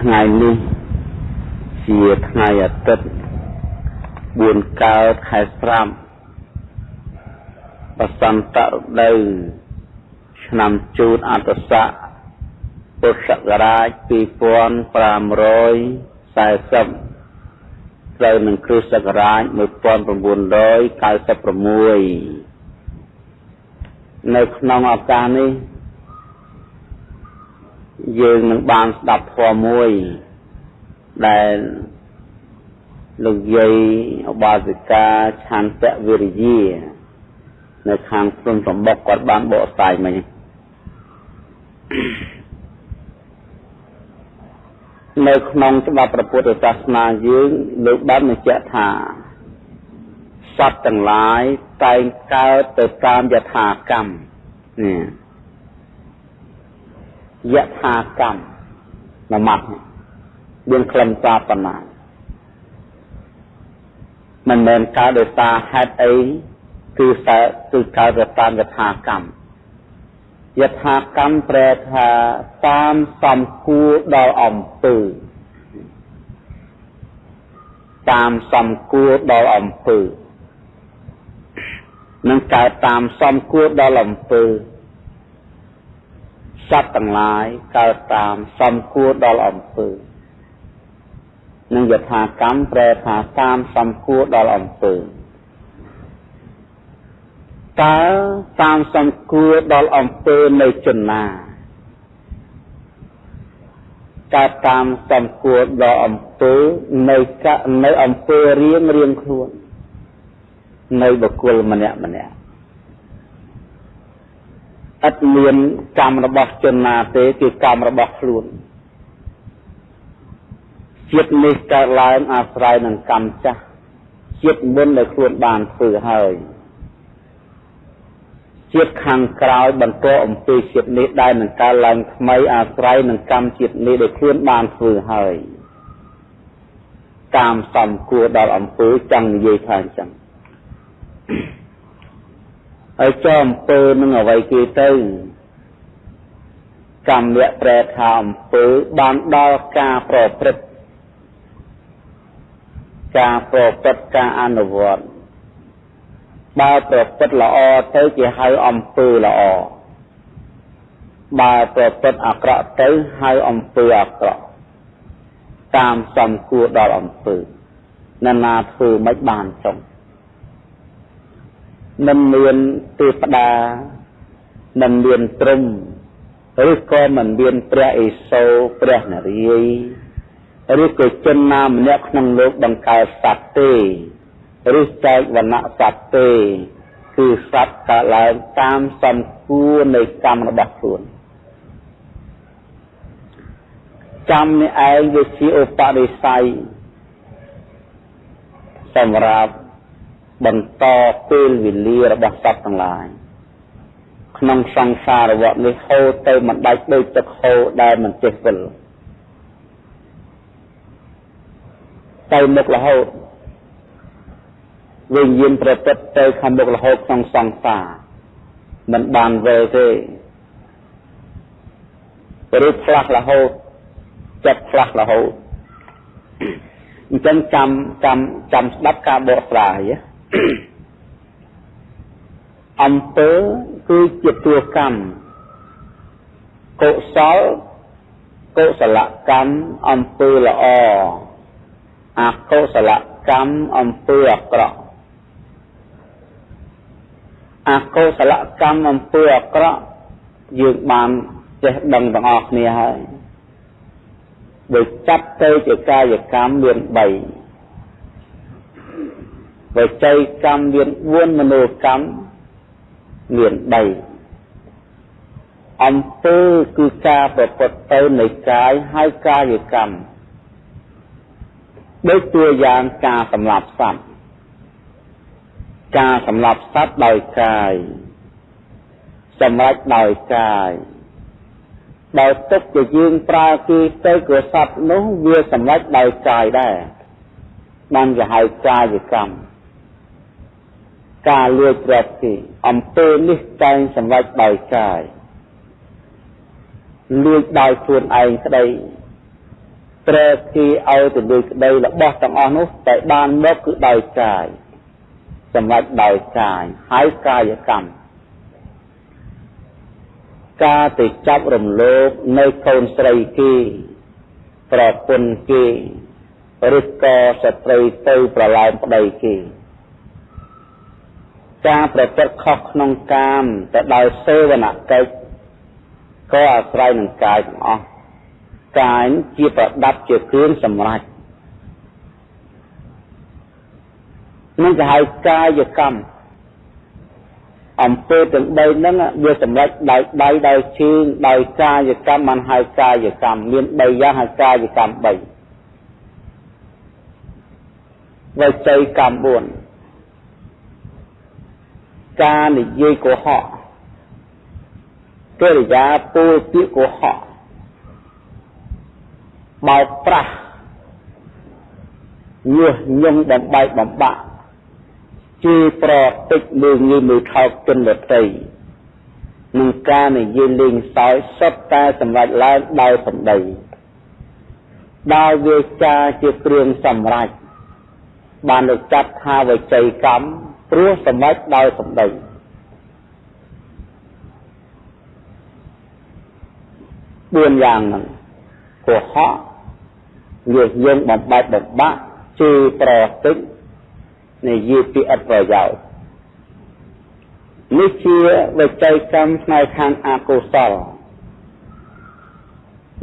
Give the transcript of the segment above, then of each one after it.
ថ្ងៃនេះជាថ្ងៃអាទិត្យ4កើតខែស្រាប់បសន្តរដូវឆ្នាំជូតអត្តស័កពុទ្ធសករាជ2540ត្រូវនឹងគ្រិស្តសករាជ1996នៅក្នុងឱកាសនេះ យើងនឹងបានស្ដាប់ធម៌មួយដែលលោកយាយឧបាសិកាឆន្ទៈវិរិយានៅខាងព្រំសម្បុកគាត់បានបកស្រាយមិញនៅក្នុងច្បាប់ព្រះពុទ្ធសាសនាយើងលោកបានបញ្ជាក់ថាសត្វទាំងឡាយតែងកើតទៅតាមយថាកម្មនេះ យថាកម្មនមតមានខ្លឹមសារប៉ុណ្ណាមិនមែនកើតដោយសារហេតុអីគឺតែគឺកើតទៅតាមយថាកម្មយថាកម្មប្រែថាតាមសំគួរដល់អំពើតាមសំគួរដល់អំពើនឹងកើតតាមសំគួរដល់អំពើ សត្វទាំងឡាយកើតតាមសំគួរដល់អំពើនឹងយថាកម្មប្រែថាតាមសំគួរដល់អំពើតើតាមសំគួរដល់អំពើនៅជនណាកើតតាមសំគួរដល់អំពើនៅនៅអំពើរៀងរៀងខ្លួន នៅបុគ្គលម្នាក់ម្នាក់ ឥតមានកម្មរបស់ជនណាទេគឺកម្មរបស់ខ្លួនជាតិនេះកើតឡើងអាស្រ័យនឹងកម្មចាស់ជាតិមុនដែលខ្លួនបានធ្វើហើយជាតិខាងក្រោយបន្តអំពីជាតិនេះដែលនឹងកើតឡើងថ្មីអាស្រ័យនឹងកម្មជាតិនេះដែលខ្លួនបានធ្វើហើយតាមសំគួរដល់អំពើចង់និយាយថាអញ្ចឹង ហើយចោអំពើនឹងអ្វីគេទៅកម្មៈប្រែថាអំពើបានដល់ការប្រព្រឹត្តការប្រព្រឹត្តការអនុវត្តបើប្រព្រឹត្តល្អទៅគេហៅអំពើល្អបើប្រព្រឹត្តអាក្រក់ទៅហៅអំពើអាក្រក់តាមសំគួរដល់អំពើនរណាធ្វើមិនបានចុង មិនមានទេវតាមិនមានព្រំឬក៏មិនមានព្រះអេសូរព្រះនរាយឬក៏ជនណាម្នាក់ក្នុងលោកបង្កើតសត្វទេឬចែកវណ្ណៈសត្វទេ គឺសត្វកើតឡើងតាមសំគួរនៃកម្មរបស់ខ្លួនកម្មនេះឯងវាជាឧបនិស្ស័យសម្រាប់ បន្តពេលវេលារបស់សត្វទាំងឡាយក្នុងសង្សារវដ្តនេះហូរទៅមិនដាច់ដូចទឹកហូរដែលមិនចេះវិលទៅមុខរហូតវិញ្ញាណប្រព្រឹត្តទៅខាងមុខរហូតក្នុងសង្សារមិនបានវិលទេឬផ្លាស់រហូតចិត្តផ្លាស់រហូតអញ្ចឹងចាំចាំចាំស្ដាប់ការបកស្រាយណា អំពើគឺជាតួកម្មកុសលកុសលកម្មអំពើល្អអកុសលកម្មអំពើអាក្រក់អកុសលកម្មអំពើអាក្រក់យើងបានចេះដឹងទាំងអស់គ្នាហើយដោយចាត់ទៅជាកាយកម្មមាន3 វចីកម្មមាន4មនោកម្មមាន3អំពើគឺការប្រព្រឹត្តទៅនៃកាយហើយកាយកម្មដូចตัวយ៉ាងការសម្លាប់សត្វការសម្លាប់សត្វដោយកាយសម្រេចដោយកាយដោយទុកជាយើងប្រើគេទៅគឺសត្វនោះវាសម្រេចដោយកាយដែរបានគេហៅកាយកម្ម ការលួចទ្រព្យគេអំពើនេះតែងសម្រេចដោយកាយលួចដោយខ្លួនឯងក្តីត្រូវគេឲ្យទៅលើក្តីរបស់ទាំងអស់នោះតែបានមកគឺដោយកាយសម្រាប់ដោយកាយហើយកាយកម្មការទៅចាប់រំលោភនៅកូនស្រីគេប្រពន្ធគេឬក៏ស្ត្រីទៅប្រឡែងប្តីគេ ការប្រព្រឹត្តខុសក្នុងកាមទៅដោយសេវនកិច្ចក៏អាស្រ័យនឹងកាយទាំងអស់កាយជាប្រដាប់ជាគ្រឿងសម្រេចនឹងគេហៅកាយកម្មអំពើទាំង3ហ្នឹងវាសម្រេចដោយដៃដោយជើងដោយកាយកម្មមិនហៅកាយកម្មមាន3យ៉ាងហៅកាយកម្ម3វចីកម្ម4 ការនិយាយកុហកកិរិយាពោលពាក្យកុហកបោកប្រាស់ញុះញង់បំបែកបំបាក់ជេរប្រតិចលើងាយមើលថោកជនដតីនឹងការនិយាយលេងសើចសុទ្ធតែសម្រេចឡើងដោយសម្ដីដោយវាចាជាគ្រឿងសម្រេចបានលើកចាត់ថាវិច័យកម្ម ព្រោះសម្រេចដោយសម្ដី4យ៉ាងហ្នឹងកុហកវាយើងបំបែកបំបាក់ជេរប្រតិចនិយាយពីអត់ប្រយោជន៍នេះជាវិច័យកម្មផ្នែកខាងអកុសល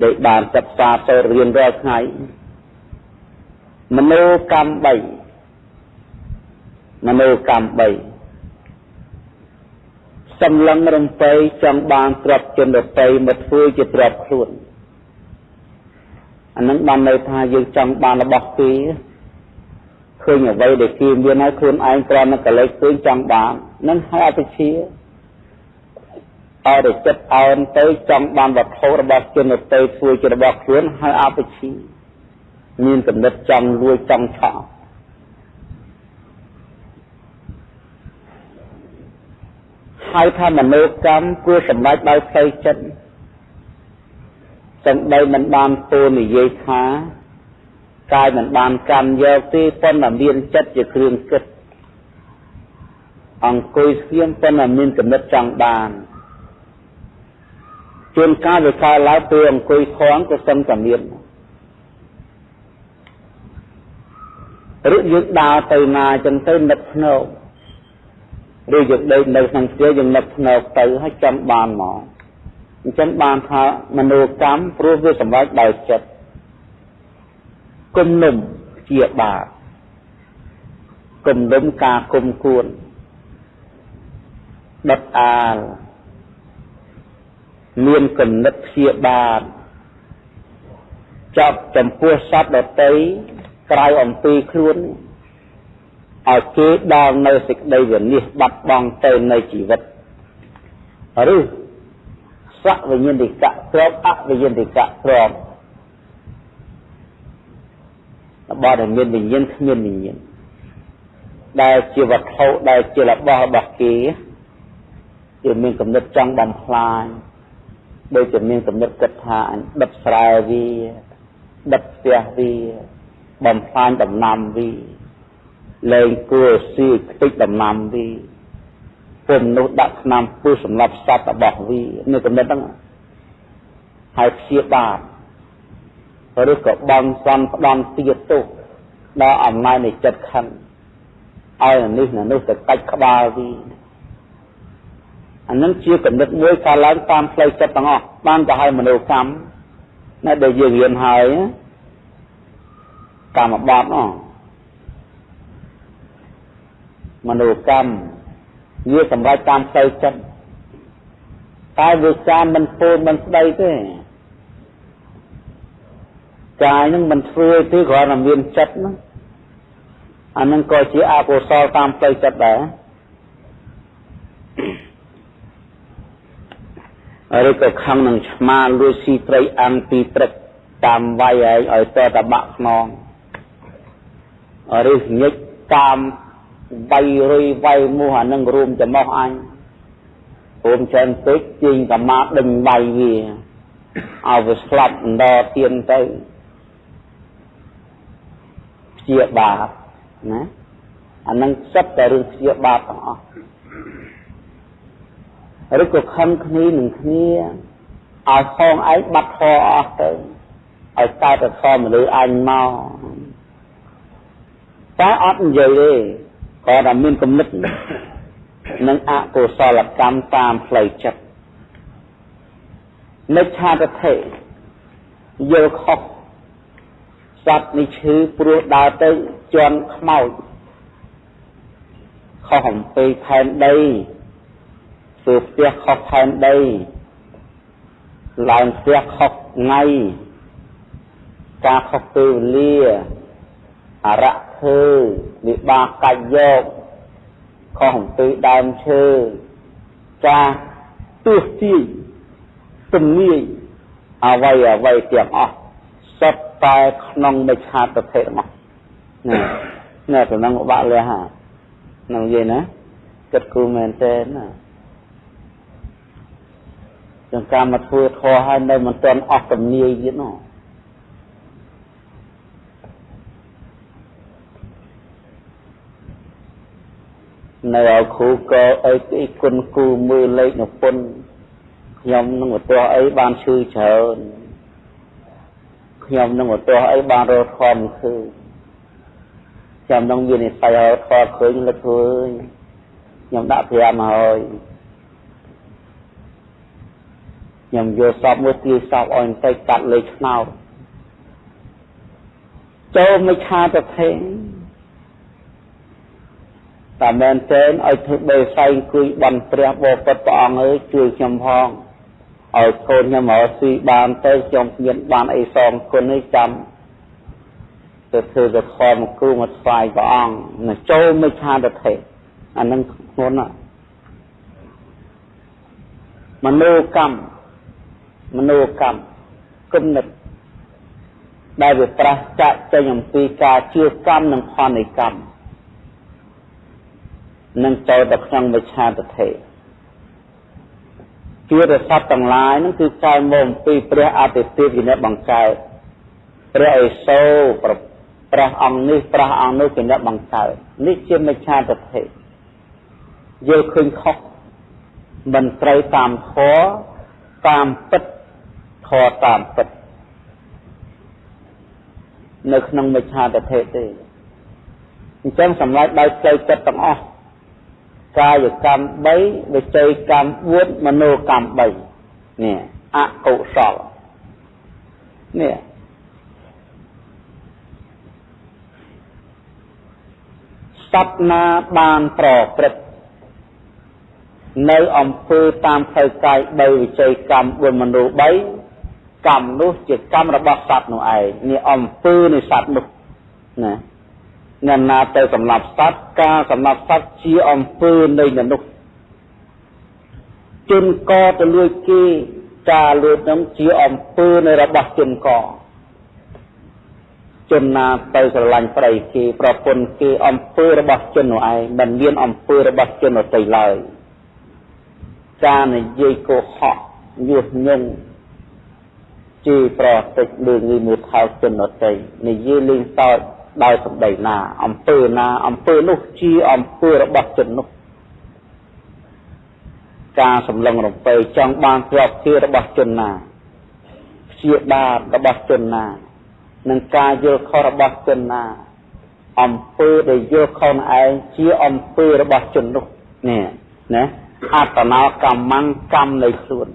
ដែលបានសិក្សាសូត្ររៀនរាល់ថ្ងៃមនោកម្ម3 មនោកម្ម3សម្លឹងរំពៃចង់បានទ្រព្យជនដតីមកធ្វើជាទ្រព្យខ្លួនអានឹងបានន័យថាយើងចង់បានរបស់គេឃើញអ្វីដែលគេមានហើយខ្លួនឯងគ្រាន់តែកលេចឃើញចង់បាននឹងហើយអតិជាឲ្យតែចិត្តអោនទៅចង់បានវត្ថុរបស់ជនទៅធ្វើជារបស់ខ្លួនហើយអបិជាមានកំណត់ចង់លួចចង់ឆក់ ហើយថាមនោកម្មគួរសម្រេចដោយផ្លូវចិត្តសំដីមិនបានពោលនិយាយថាកាយមិនបានកម្មយកទេប៉ុន្តែមានចិត្តជាគ្រឿងគិតអង្គុយស្ងៀមប៉ុន្តែមានគំនិតចង់បានជួនកាលវាកើតឡើងពេលអង្គុយខំក៏សឹងតែមានឬយើងដើរទៅណាចឹងទៅនឹកភ្នែក ឬយើងដេកនៅក្នុងផ្ទះយើងនឹកភ្នែកទៅហើយចាំបានមកអញ្ចឹងបានថាមនោកម្មព្រោះវាសម្រេចដោយចិត្តគំនុំជាបាបគំនុំការគុំគួនដុតអាលមានគណិតព្យាបាទចាប់ចំពោះសត្វដតីក្រៅអំពីខ្លួន ឲ្យគេដល់នៅសេចក្តីវិនិច្ឆ័យបាត់បង់ទៅនៃជីវិតឬសវិញ្ញាណិកៈទ្របអវិញ្ញាណិកៈទ្របរបស់ដែលមានវិញ្ញាណគ្មានវិញ្ញាណដែលជាវត្ថុដែលជារបស់របស់គេគឺមានកំណត់ចង់បំផ្លាញដូចជាមានកំណត់គិតថាអញដិតស្រែវាដិតផ្ទះវាបំផ្លាញដំណាំវា លែងគួរស៊ីខ្ទេចដំណាំវាពុំនោះដាក់ឆ្នាំពុះសម្រាប់សត្វរបស់វានេះកំណត់ហ្នឹងហើយព្យាបាទឬក៏បងសន់ផ្ដំទៀតទោសដល់អំណាចនៃចិត្តខឹងឲ្យនេះនោះទៅកាច់ក្បាលវាអានឹងជាគំនិតមួយកើតឡើងតាមផ្លូវចិត្តទាំងអស់បានទៅឲ្យមនោកម្មនៅដែលយើងរៀនហើយកម្មបត្តិអ មនោកម្មវាសម្រាប់តាមផ្លូវចិត្តតែវាចាមិនពោលមិនស្ដីទេកាយនឹងមិនធ្វើទេគ្រាន់តែមានចិត្តហ្នឹងអានឹងក៏ជាអកុសលតាមផ្លូវចិត្តដែរឬក៏ខឹងនឹងឆ្មាលួចស៊ីត្រីអាំងពីព្រឹកតាមវាយឯងឲ្យតតបាក់ខ្នងឬញិចតាម វាយរុយវាយមោះអានឹងរួមចំោះអញរួមច្រើនពេកជាងកម្មាដេញវាយវាឲ្យវាស្លាប់ដរទៀនទៅជាបាបណាអានឹងសិតតែរឿងជាបាបទាំងអស់ឬក៏ខំគ្នានឹងគ្នាឲ្យផងឯងបាត់ធរអស់ទៅឲ្យកើតតែធម៌មនុស្សអញមកតែអត់និយាយទេ គាត់តែមានគំនិតនឹងអកុសលកម្មតាមផ្លូវចិត្តនិច្ឆាទិដ្ឋិយល់ខុសសត្វនេះឈឺព្រោះដើរទៅជន់ខ្មោចខុសអំពីផែនដីធ្វើផ្ទះខុសផែនដីឡើងផ្ទះខុសថ្ងៃការខុសពេលវេលាអរៈធ្វើ វិបាកកាច់យកខុសអំពីដើមឈើការទស្សទាយទំនាយអ្វីអ្វីទាំងអស់សុទ្ធតែក្នុងមិច្ឆាទិដ្ឋិរបស់ណាណាតំណងបាក់លះហានឹងនិយាយណាគិតគូមែនទេណាចង្ការមកធ្វើធေါ်ហើយនៅមិនទាន់អស់ទំនាយទៀតនោះ នៅឲ្យគ្រូក៏អីទីគុណគូមើលលេខនៅពុនខ្ញុំនឹងឧទាហរណ៍អីបានឈឺច្រើនខ្ញុំនឹងឧទាហរណ៍អីបានរកធម៌ឃើញចាំនឹងមាននិស្ស័យរកធម៌ឃើញលឹកឃើញខ្ញុំដាក់5ហើយខ្ញុំយកសពមួយទាយសពអោយបន្តិចកាត់លេខឆ្នោតចូលមិនឆាទៅថេង តែមែនទេឲ្យធ្វើបេសៃអង្គុយបន់ព្រះបបិទ្ធព្រះអង្គអើយជួយខ្ញុំផងឲ្យកូនខ្ញុំមកស៊ីបានទៅខ្ញុំមានបានអីសងគុណនេះចាំទៅធ្វើទៅខំគ្រូមកស្វាយព្រះអង្គនឹងចូលមិឆាទិដ្ឋិអានឹងធ្ងន់ណាមនោកម្មមនោកម្មគំនិតដែលវាប្រះចាក់ចេញអំពីការជឿកម្មនិងផលនៃកម្ម នឹងចូលទៅក្នុងមិឆាទិដ្ឋិជារស័ព្ទទាំងឡាយហ្នឹងគឺកែមកអំពីព្រះអតិទេពជាអ្នកបង្កើតព្រះអេសូព្រះអង្គនេះព្រះអង្គនោះជាអ្នកបង្កើតនេះជាមិច្ឆាទិដ្ឋិយល់ឃើញខុសមិនត្រូវតាមធម៌តាមពិតធម៌តាមពិតនៅក្នុងមិច្ឆាទិដ្ឋិទេអញ្ចឹងសម្រាប់ដោយផ្លូវចិត្តទាំងអស់ កាយកម្ម3វិច័យកម្ម4មโนកម្ម3នេះអកុសលនេះសត្វណាបានប្រព្រឹត្តនៅអំពើតាមផ្លូវកាយ3វិច័យកម្ម4មโน3កម្មនោះជាកម្មរបស់សត្វនោះឯងនេះអំពើនៃសត្វនោះណា អ្នកណាទៅសម្លាប់សត្វការសម្លាប់សត្វជាអំពើនៃមនុស្សជនកទៅលួចគេការលួចនឹងជាអំពើនៃរបស់ជនកជនណាទៅស្រឡាញ់ប្តីគេប្រពន្ធគេអំពើរបស់ជននោះឯងមិនមានអំពើរបស់ជនដទៃឡើយការនិយាយកុហកញុះញង់ជាប្រតិចលើងីមួយថោកជនដទៃនិយាយលេងសើច ដោយសម្ដីណាអំពើណាអំពើនោះជាអំពើរបស់ជននោះការសម្លឹងរំពើចង់បានទ្រព្យជារបស់ជនណាព្យាបាទរបស់ជនណានឹងការយល់ខុសរបស់ជនណាអំពើដែលយល់ខុសឯងជាអំពើរបស់ជននោះនេះណាអត្តនោកម្មកម្មនៃខ្លួន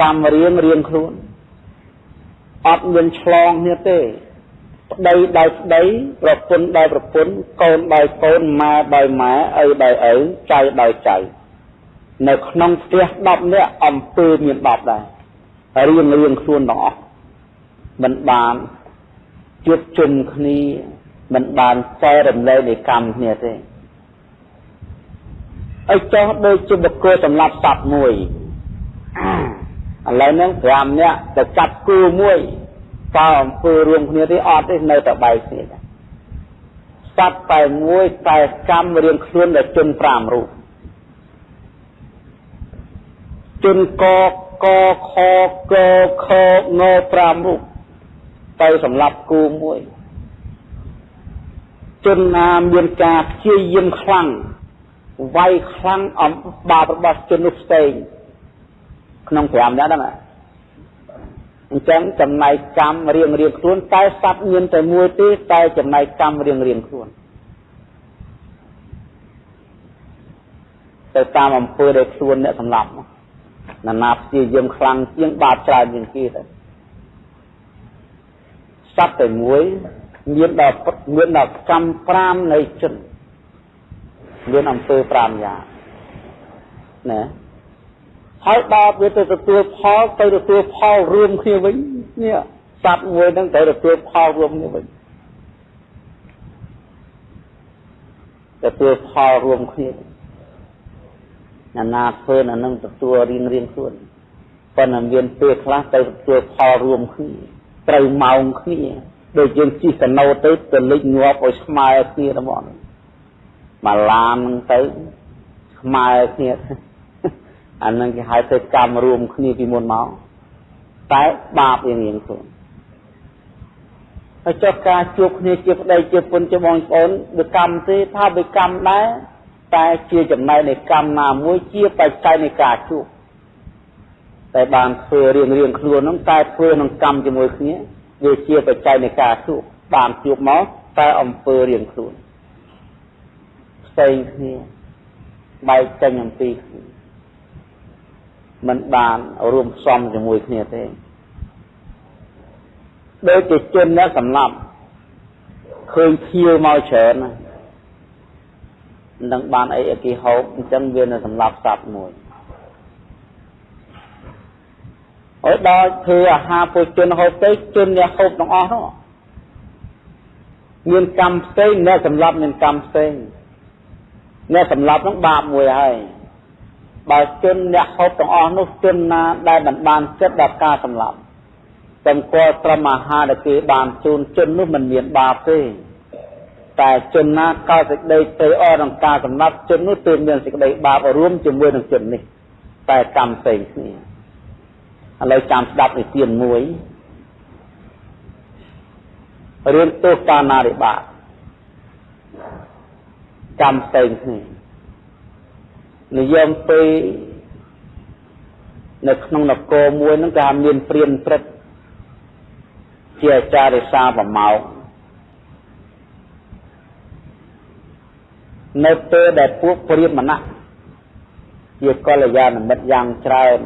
ចាំរៀងរៀងខ្លួនអត់មានឆ្លងគ្នាទេ ប្តីដោយប្តីប្រពន្ធដោយប្រពន្ធកូនដោយកូនម៉ែដោយម៉ែឪដោយឪចៅដោយចៅនៅក្នុងផ្ទះ10នាក់អំពើមាន10ដែររៀងរៀងខ្លួនទាំងអស់មិនបានជួបជុំគ្នាមិនបានចែករំលែកនៃកម្មគ្នាទេឲ្យចោះដូចជាបុគ្គលសម្រាប់សត្វមួយឥឡូវហ្នឹង5នាក់ទៅចាប់គូមួយ តើអំពើរួមគ្នាទេអត់ទេនៅតែបែកគ្នាដែរសត្វតែមួយតែកម្មរៀងខ្លួនដល់ជន5រូបជនកកខកខង5រូបទៅសម្រាប់គូមួយជនណាមានការព្យាយាមខ្លាំងវាយខ្លាំងអំបាបរបស់ជននោះផ្សេងក្នុង5នាក់ហ្នឹង អញ្ចឹងចំណែកកម្មរៀងរៀងខ្លួនតែសត្វមានតែមួយទេតែចំណែកកម្មរៀងរៀងខ្លួនទៅតាមអំពើដែលខ្លួនអ្នកសម្លាប់ណានាព្យាយាមខ្លាំងជាងបាបច្រើនជាងគេទៅសត្វតែមួយមានដល់មានដល់កម្ម5នៃជនមានអំពើ5យ៉ាងណា ហើយដល់វាទៅទទួលផលទៅទទួលផលរួមគ្នាវិញនេះសត្វមួយហ្នឹងទៅទទួលផលរួមគ្នាវិញទទួលផលរួមគ្នាណានាធ្វើអានឹងទទួលរៀងរៀងខ្លួនប៉ុន្តែមានពេលខ្លះទៅទទួលផលរួមគ្នាត្រូវម៉ោងគ្នាដូចយើងជិះកណូទៅទៅលិចងាប់ឲ្យស្មើគ្នាទៅមកមកឡានហ្នឹងទៅស្មើគ្នា អានឹងគេហៅទៅកម្មរួមគ្នាពីមុនមកតែបាបរៀងរៀងខ្លួនហើយចុះការជួបគ្នាជាប្តីជាពុនជាបងប្អូនវាកម្មទេថាវាកម្មដែរតែជាចំណែកនៃកម្មណាមួយជាបច្ច័យនៃការជួបតែបានធ្វើរៀងរៀងខ្លួនហ្នឹងតែធ្វើក្នុងកម្មជាមួយគ្នាវាជាបច្ច័យនៃការជួបបានជួបមកតែអំពើរៀងខ្លួនផ្សេងគ្នាបែកចេញអំពីគ្នា មិនបានរួមផ្សំជាមួយគ្នាទេដូចជាជនអ្នកសម្លាប់ឃើញភៀវមកច្រើនណានឹងបានអីអគីហូបអញ្ចឹងវានៅសម្លាប់សត្វមួយអើដល់ធ្វើអាហារពួកជនហូបទៅជនអ្នកហូបទាំងអស់នោះមានកម្មផ្សេងអ្នកសម្លាប់មានកម្មផ្សេងអ្នកសម្លាប់នោះបាបមួយហើយ បើជនអ្នកហូបទាំងអស់នោះជនណាដែលមិនបានចិត្តដល់ការសម្លាប់ទាំងគល់ត្រឹមអាហារដែលគេបានជូនជននោះមិនមានបាបទេតែជនណាកើតសេចក្តីទៅអរក្នុងការសម្លាប់ជននោះទើបមានសេចក្តីបាបរួមជាមួយនឹងជននេះតែកម្មផ្សេងគ្នាឥឡូវចាំស្ដាប់និទានមួយរឿងទោសកាណារិបាតកម្មផ្សេងគ្នា និយមពេលនៅក្នុងនគរមួយហ្នឹងគេថាមានព្រានព្រឹកជាអាចារ្យរិសាប្រម៉ោងនៅពេលដែលពួកព្រានម្នាក់ជាកល្យាណមិត្តយ៉ាងច្រើន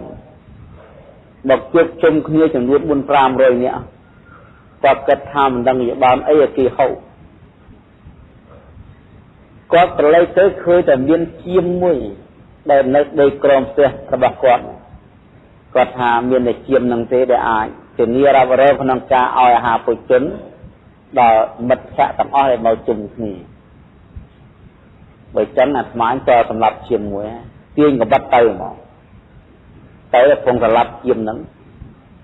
មកជួបជុំគ្នាចំនួន4 500នាក់គាត់គិតថាមិនដឹងជាបានអីឲ្យគេហូបគាត់ប្រឡេកទៅឃើញតែមានជាមមួយ ដែលនៅដីក្រមផ្ទះរបស់គាត់គាត់ថាមានតែជាមនឹងទេដែលអាចធានារ៉ាប់រងក្នុងការឲ្យអាហារពុជនដល់មិត្តភ័ក្តិទាំងអស់ដែលមកជុំគ្នាបើចឹងអាត្មាក៏សម្រាប់ជាមួយទាញកបិតទៅហ្មងទៅពងសម្រាប់ជាមហ្នឹង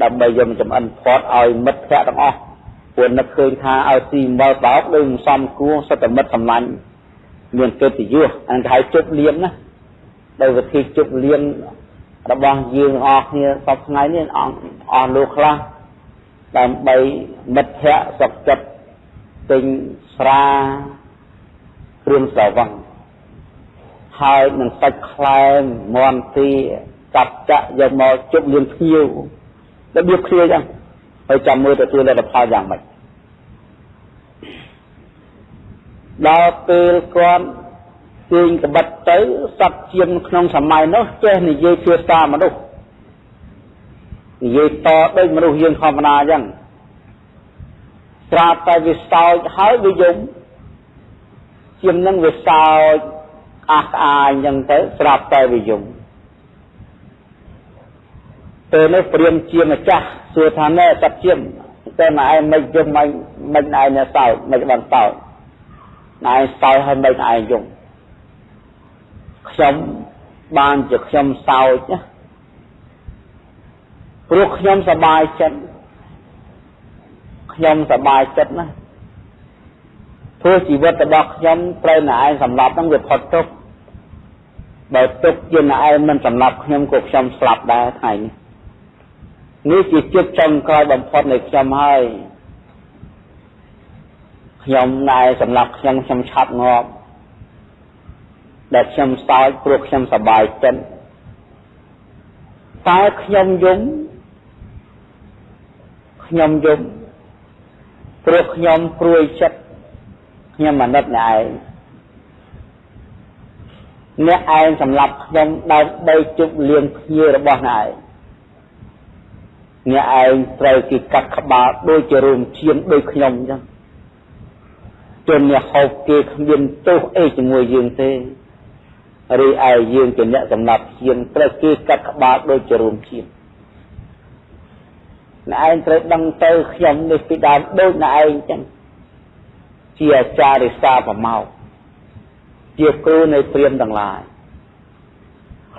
ដើម្បីយកចំអិនផាត់ឲ្យមិត្តភ័ក្តិទាំងអស់ព្រោះនឹកឃើញថាឲ្យទីមើលបោកដូចមិនសមគួរសិតតែមិត្តសម្លាញ់មានកិត្តិយសអង្គហៅជប់លៀនណា ដោយវិធីជប់លៀនរបស់យើងអស់គ្នាសពថ្ងៃនេះអស់អស់លោកខ្លះដើម្បីមិត្តភ័ក្តិសុខចិត្តទិញស្រាគ្រឿងស្រវឹងហើយនឹងសាច់ខ្លែមមន់ទីកាប់ចាក់យកមកជប់លៀនភ្ញៀវរបៀបគ្នាចឹងហើយចាំមើលទទួលលទ្ធផលយ៉ាងម៉េចដល់ពេលគាត់ ទាញកបិតទៅសត្វជាងក្នុងសម័យនោះចេះនិយាយភាសាមនុស្សនិយាយតដូចមនុស្សយើងធម្មតាអញ្ចឹងស្រាប់តែវាសោចហើយវាយំជាងនឹងវាសោចអះក្អាយអញ្ចឹងទៅស្រាប់តែវាយំពេលនេះព្រាមជាម្ចាស់សួរថាណែសត្វជាតែមកឯងមិនយំមិនមិនឯងអ្នកសោចមិនបានសោចណែសោចហើយមិនឯងយំ ខ្ញុំបានជាខ្ញុំសោចណាព្រោះខ្ញុំសบายចិត្តខ្ញុំសบายចិត្តណាព្រោះជីវិតរបស់ខ្ញុំត្រូវណែឯងសម្លាប់ហ្នឹងវាផុតទុកបើទុកជាណែឯងមិនសម្លាប់ខ្ញុំក៏ខ្ញុំស្លាប់ដែរថ្ងៃនេះនេះជាចិត្តចុងក្រោយបំផុតនៃខ្ញុំហើយ ខ្ញុំណែសម្រាប់ខ្ញុំខ្ញុំឆាប់ងាប់ ដែលខ្ញុំសោចព្រោះខ្ញុំសប្បាយចិត្តតែខ្ញុំយំខ្ញុំយំព្រោះខ្ញុំព្រួយចិត្តខ្ញុំអាណិតអ្នកឯងអ្នកឯងសម្រាប់ខ្ញុំដើម្បីជប់លៀងភ្ញៀវរបស់អ្នកឯងអ្នកឯងត្រូវគេកាត់ក្បាលដូចជារួមឈាមដូចខ្ញុំអញ្ចឹងជនអ្នកហូបគេគ្មានទោសអីជាមួយយើងទេ ឬឯយើងជាអ្នកសម្រាប់ឈាមត្រូវគេកាត់ក្បាលដូចជារួមឈាមអ្នកឯងត្រូវដឹងទៅខ្ញុំនេះពីដើមដូចអ្នកឯងអញ្ចឹងជាអាចារ្យរិសាប្រមោកជាគ្រូនៃព្រាមទាំងឡាយ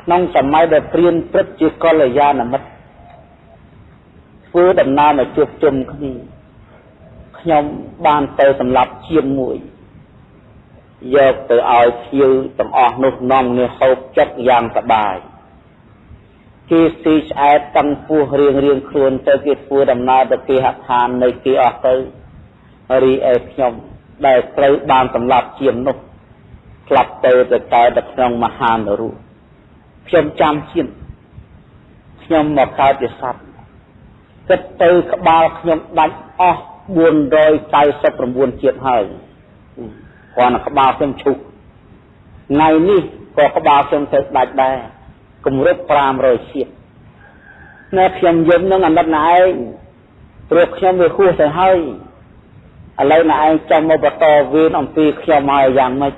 ក្នុងសម័យដែលព្រាមព្រឹកជាកល្យាណមិត្តធ្វើដំណើរមកជួបជុំគ្នាខ្ញុំបានទៅសម្រាប់ជាមួយ យកទៅឲ្យភៀវទាំងអស់នោះនាំគ្នាហូបចិត្តយ៉ាងសប្បាយគេស៊ីឆ្អែតតាំងពោះរៀងរៀងខ្លួនទៅគេធ្វើដំណើរទៅគេហដ្ឋាននៃគេអស់ទៅរីឯខ្ញុំដែលត្រូវបានសម្លាប់ជាមនោះផ្លាប់ទៅទៅកើតនៅក្នុងមហានរុខ្ញុំចាំជាតិខ្ញុំមកកើតជាសត្វគិតទៅក្បាលខ្ញុំដាច់អស់499ជាតិហើយ គ្រាន់តែក្បាលខ្ញុំឈុះថ្ងៃនេះក៏ក្បាលខ្ញុំទៅដាច់ដែរគម្រប់500ជាតិណែខ្ញុំយំនឹងអាណិតណែឯងព្រោះខ្ញុំវាហួសទៅហើយឥឡូវណែឯងចាំមកបន្តវេនអំពីខ្ញុំហើយយ៉ាងម៉េច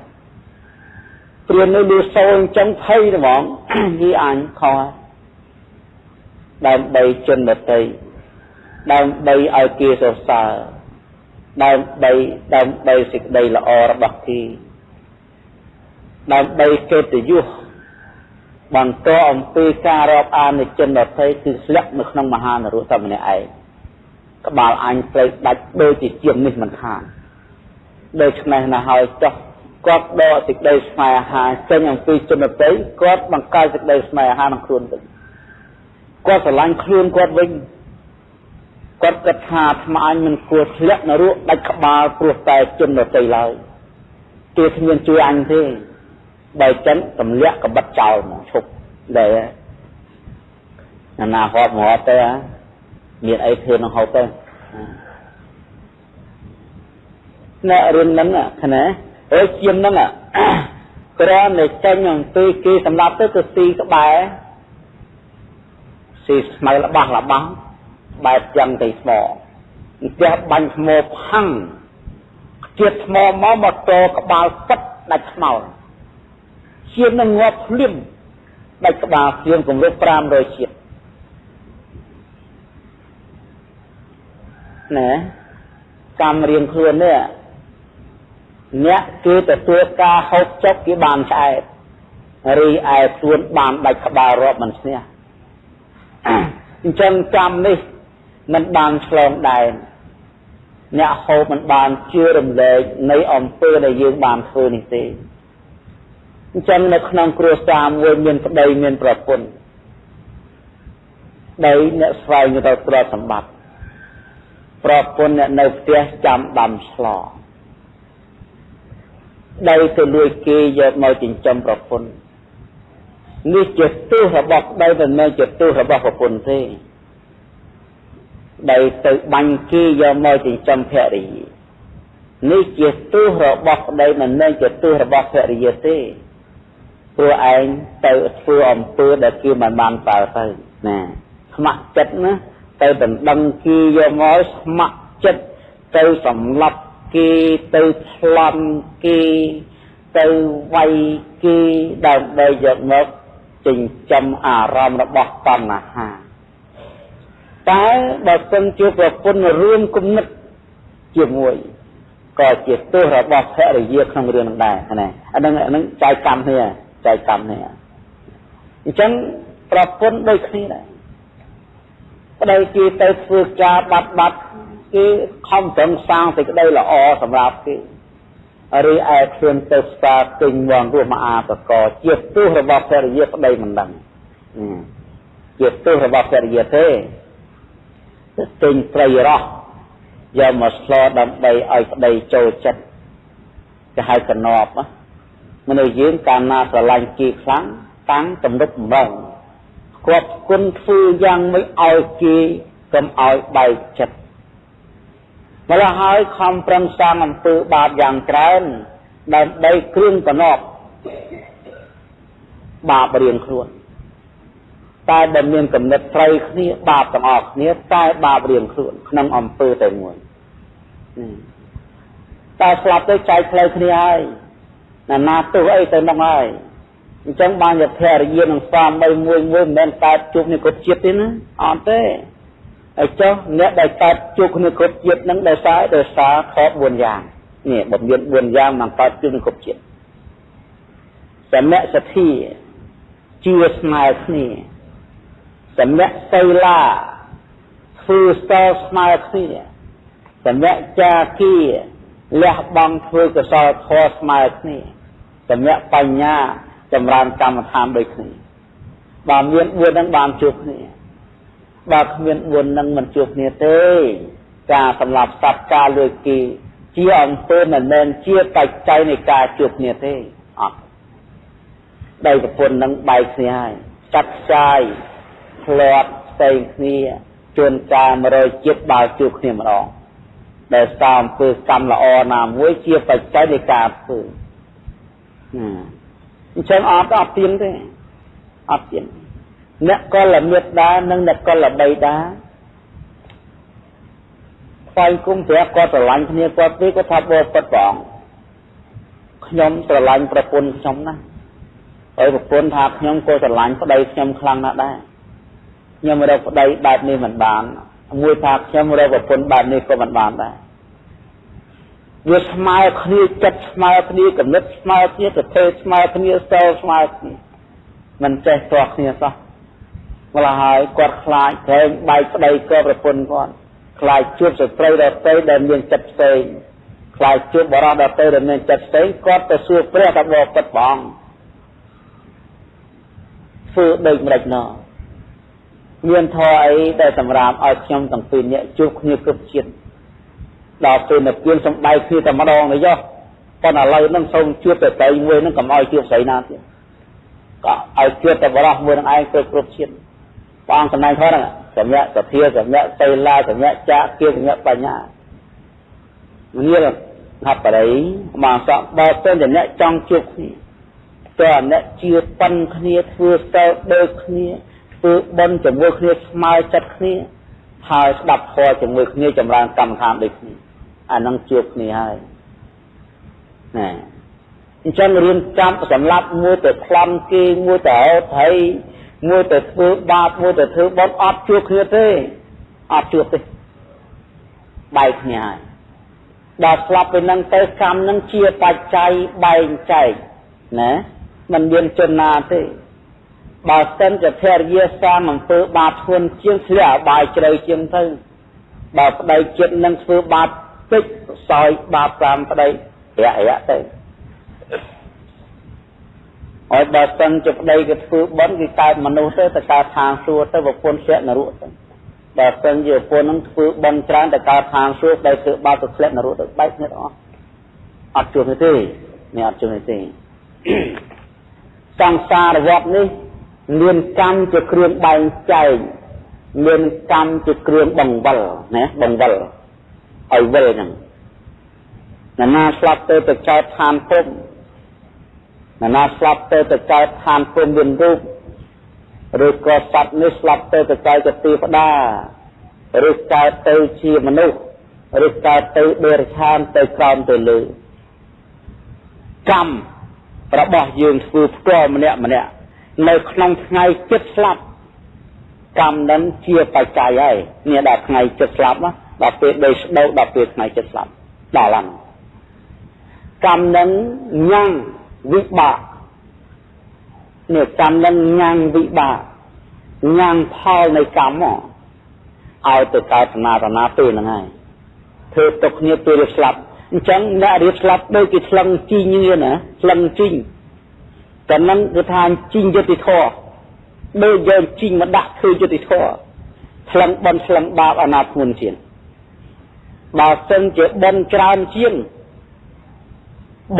ព្រាននៅលឺសូរអញ្ចឹងភ័យហ្មងវាអញខោដើម្បីជនដតីដើម្បីឲ្យគេសរសើរ ដើម្បីដើម្បីសេចក្តីល្អរបស់គេដើម្បីកិត្តិយសបន្តអំពីការរាប់អាននៃជនដតីគឺស្លាក់នៅក្នុងមហានរៈតែម្នាក់ឯងក្បាលអញត្រូវដាច់ដូចជាជាងនេះមិនខានដូច្នេះណាហើយចុះគាត់ដកសេចក្តីស្នេហាចេញអំពីជនដតីគាត់បង្កើតសេចក្តីស្នេហាក្នុងខ្លួនវិញគាត់ស្រឡាញ់ខ្លួនគាត់វិញ គាត់គិតថាថ្មអញមិនគួរធ្លាក់នរកដាច់ក្បាលព្រោះតែជនដតីឡើយគេគ្មានជួយអញទេបើចឹងទម្លាក់កបិតចោលមកឈប់ដែរណានាហត់មកទៅមានអីធ្វើនឹងហូបទៅអ្នករឿងហ្នឹងណាអើជាងហ្នឹងគ្រាន់តែចេញអំពីគេសម្រាប់ទៅទៅស៊ីក្បែរស៊ីស្មៅរបស់របស់ បែបយ៉ាងទៅស្មោផ្ទះបាញ់ថ្មផាំងជាតិថ្មមកមកតក្បាលពិតដាច់ស្មោជាងនឹងងាប់ភ្លាមដាច់ក្បាលភ្លាមគម្រប់500ជាតិណែកម្មរៀងខ្លួននេះអ្នកគេទទួលការហូបចុកគេបានឆ្អែតរីឯខ្លួនបានដាច់ក្បាលរាប់មិនស្នេះអញ្ចឹងកម្មនេះ មិនបានឆ្លងដែនអ្នកហូបមិនបានជឿរំលែកនៃអំពើដែលយើងបានធ្វើនេះទេអញ្ចឹងនៅក្នុងគ្រួសារមួយមានប្តីមានប្រពន្ធដីអ្នកស្វែងរកទ្រព្យសម្បត្តិប្រពន្ធអ្នកនៅផ្ទះចាំដាំឆ្លដីទៅលួចគេយកមកចិញ្ចឹមប្រពន្ធនេះជាទោសរបស់ដីមិនមែនជាទោសរបស់ប្រពន្ធទេ ដីទៅបាញ់គេយកមកចិញ្ចឹមភរិយានេះជាទោសរបស់ប្តីមិនមែនជាទោសរបស់ភរិយាទេព្រោះឯងទៅធ្វើអំពើដែលគេមិនបានតើទៅណាស្ម័គ្រចិត្តណាទៅដណ្ដឹងគេយកមកស្ម័គ្រចិត្តទៅសម្លាប់គេទៅឆ្លន់គេទៅវាយគេដើម្បីយកមកចិញ្ចឹមអារម្មណ៍របស់តណ្ហា តែបើសិនជាប្រពន្ធរួមគំនិតជាមួយក៏ជាទោសរបស់ភរិយាក្នុងរឿងនឹងដែរណាអានឹងអានឹងចែកកម្មគ្នាចែកកម្មគ្នាអញ្ចឹងប្រពន្ធដូចគ្នាដែរប្តីគេទៅធ្វើការបាត់បាត់គេខំប្រឹងសាងសេចក្តីល្អសម្រាប់គេឬឯខ្លួនទៅស្ការទិញវងរស់មកអាតកជាទោសរបស់ភរិយាប្តីមិនដឹងជាទោសរបស់ភរិយាទេ ទៅទិញត្រីរស់យកមកស្លដើម្បីឲ្យប្តីចូលចិត្តគេហៅកណប់មនុស្សយើងកាលណាស្រឡាញ់គេខ្លាំងតាំងទំនុកបំរុងគាត់គុណធ្វើយ៉ាងមិនឲ្យគេកុំឲ្យបែកចិត្តម្ល៉េះហើយខំប្រឹងសាងអំពើបាបយ៉ាងច្រើនដើម្បីគ្រឿងកណប់បាបរៀងខ្លួន តែដែលមានកំណត់ត្រូវគ្នាបាបទាំងអស់គ្នាតែបាបរៀងខ្លួនក្នុងអំពើតែមួយតែស្លាប់ទៅចែកផ្លូវគ្នាហើយណាណាទោះអីទៅនោះហើយអញ្ចឹងបានជាភរិយានឹងស្វាមីមួយមួយមិនមែនកើតជួបនេះគ្រប់ជាតិទេណាអត់ទេហើយចុះអ្នកដែលកើតជួបគ្នាគ្រប់ជាតិនឹងដោយសារដោយសារខក4យ៉ាងនេះបំមាន4យ៉ាងមកកើតជួបគ្នាគ្រប់ជាតិសមៈសទ្ធាជឿស្មើគ្នា សមៈសីលាធ្វើស្ទើស្មើគ្នាសមៈចាគីលះបង់ធ្វើកុសលធម៌ស្មើគ្នាសមៈបញ្ញាចម្រើនកម្មដ្ឋានដូចគ្នាបើមាន4ហ្នឹងបានជួបគ្នាបើគ្មាន4ហ្នឹងមិនជួបគ្នាទេការសម្លាប់សត្វការលួចគេជាអង្គើមិនមែនជាបច្ច័យនៃការជួបគ្នាទេអត់ដោយប្រពន្ធនឹងបែកគ្នាហើយចាត់ផ្សាយ ធ្លាប់ផ្សេងគ្នាជួនកាល100ជាតិបើជួបគ្នាម្ដងដែលសារអំពើកម្មល្អណាមួយជាបច្ច័យនៃការធ្វើអញ្ចឹងអត់អត់ទៀងទេអត់ទៀងអ្នកកលមេត្តានិងអ្នកកលបីតាស្វែងគុំព្រះគាត់ស្រឡាញ់គ្នាគាត់ទេគាត់ថាបបពិតព្រះអង្គខ្ញុំស្រឡាញ់ប្រពន្ធខ្ញុំណាហើយប្រពន្ធថាខ្ញុំក៏ស្រឡាញ់ប្តីខ្ញុំខ្លាំងណាស់ដែរ ខ្ញុំរកប្តីបែបនេះមិនបាន មួយថាខ្ញុំរកប្រពន្ធបែបនេះក៏មិនបានដែរវាស្មើគ្នាចិត្តស្មើគ្នាគំនិតស្មើគ្នាប្រទេសស្មើគ្នាសោស្មើគ្នាមិនចេះទាស់គ្នាសោះម្ល៉េះហើយគាត់ខ្លាចក្រែងបែកប្តីក៏ប្រពន្ធគាត់ខ្លាចជួបស្ត្រីដទៃដែលមានចិត្តផ្សេងខ្លាចជួបបរិសុទ្ធដទៃដែលមានចិត្តផ្សេងគាត់ទៅសួរព្រះថាបបពិតបងធ្វើដូចម្ដេចណោះ មានធរអីដែលសម្រាប់ឲ្យខ្ញុំទាំងពីរនាក់ជួបគ្នាគ្រប់ជាតិដល់ពេលនៅគៀនសំដែងគ្នាតែម្ដងទៅយោប៉ុន្តែឥឡូវហ្នឹងសូមជួបតែស្រីមួយហ្នឹងកុំឲ្យជួបស្រីណាទៀតក៏ឲ្យជួបតែបរោះមួយនឹងឯងគ្រប់គ្រប់ជាតិបងសំដែងខហ្នឹងសម្ញាសភាសម្ញាតេឡាសម្ញាចាគៀសម្ញាបញ្ញាងារហបរិយមកសក់បើទៅអ្នកចង់ជួបគ្នាតើអ្នកជឿប៉ិនគ្នាធ្វើស្ទើដូចគ្នា ធ្វើបន់ជាមួយគ្នាស្មើចិត្តគ្នាហើយស្ដាប់ធម៌ជាមួយគ្នាចម្រើនកម្មដ្ឋានដូចគ្នាអានឹងជួបគ្នាហើយណាអញ្ចឹងរៀនចាំសម្រាប់មួយទៅខ្លំគេមួយទៅអត់ហើយមួយទៅធ្វើបាបមួយទៅធ្វើបន់អត់ជួបគ្នាទេអត់ជួបទេបែកគ្នាហើយដល់ស្លាប់ទៅនឹងទៅកម្មនឹងជាបច្ច័យបែងចែកណាมันមានជនណាទេ បើសិនជាភរិយាសាមអង្គើបាបធ្ងន់ជាងធ្លាក់អបាយជ្រៅជាងទៅបើប្តីចិត្តនឹងធ្វើបាបតិចសោយបាបតាមប្តីរយៈរយៈទៅហើយបើសិនជាប្តីក៏ធ្វើបន់គឺកើតមនុស្សទៅទៅកើតឋានសួគ៌ទៅប្រពន្ធធ្លាក់នរកទៅបើសិនជាប្រពន្ធនឹងធ្វើបន់ច្រើនទៅកើតឋានសួគ៌ប្តីធ្វើបាបទៅធ្លាក់នរកទៅបែកគ្នាអស់អត់ជួបទេនេះអត់ជួបទេសង្សារវត្តនេះ មានកម្មជាគ្រឿងបែងចែកមានកម្មជាគ្រឿងបង្វិលណាបង្វិលឲ្យវិលហ្នឹងណានាស្លាប់ទៅទៅកើតឋានភពណានាស្លាប់ទៅទៅកើតឋានភពមានរូបឬក៏សត្វនេះស្លាប់ទៅទៅកើតជាទេវតាឬកើតទៅជាមនុស្សឬកើតទៅដេរឆានទៅក្រោមទៅលើកម្មរបស់យើងធ្វើផ្ទាល់ម្នាក់ម្នាក់ នៅក្នុងថ្ងៃចិត្តស្លាប់កម្មនឹងជាបច្ច័យហើយនេះដល់ថ្ងៃចិត្តស្លាប់ដល់ពេលដេកស្ដោដល់ពេលថ្ងៃចិត្តស្លាប់ដល់ហ្នឹងកម្មនឹងញ៉ាំងវិបាកនេះកម្មនឹងញ៉ាំងវិបាកញ៉ាំងផលនៃកម្មមកឲ្យទៅកើតណារណាពេលហ្នឹងហើយធ្វើទុកគ្នាពេលរៀបស្លាប់អញ្ចឹងអ្នករៀបស្លាប់ដូចគេឆ្លងជីងណាឆ្លងជីង តែនឹងគឺថាជីងយុតិធម៌ដូចយើងជីងមកដាក់ធ្វើយុតិធម៌ឆ្លងបនឆ្លងបាបអាណាធ្ងន់ជាងបើសិនជាបនច្រើនជាង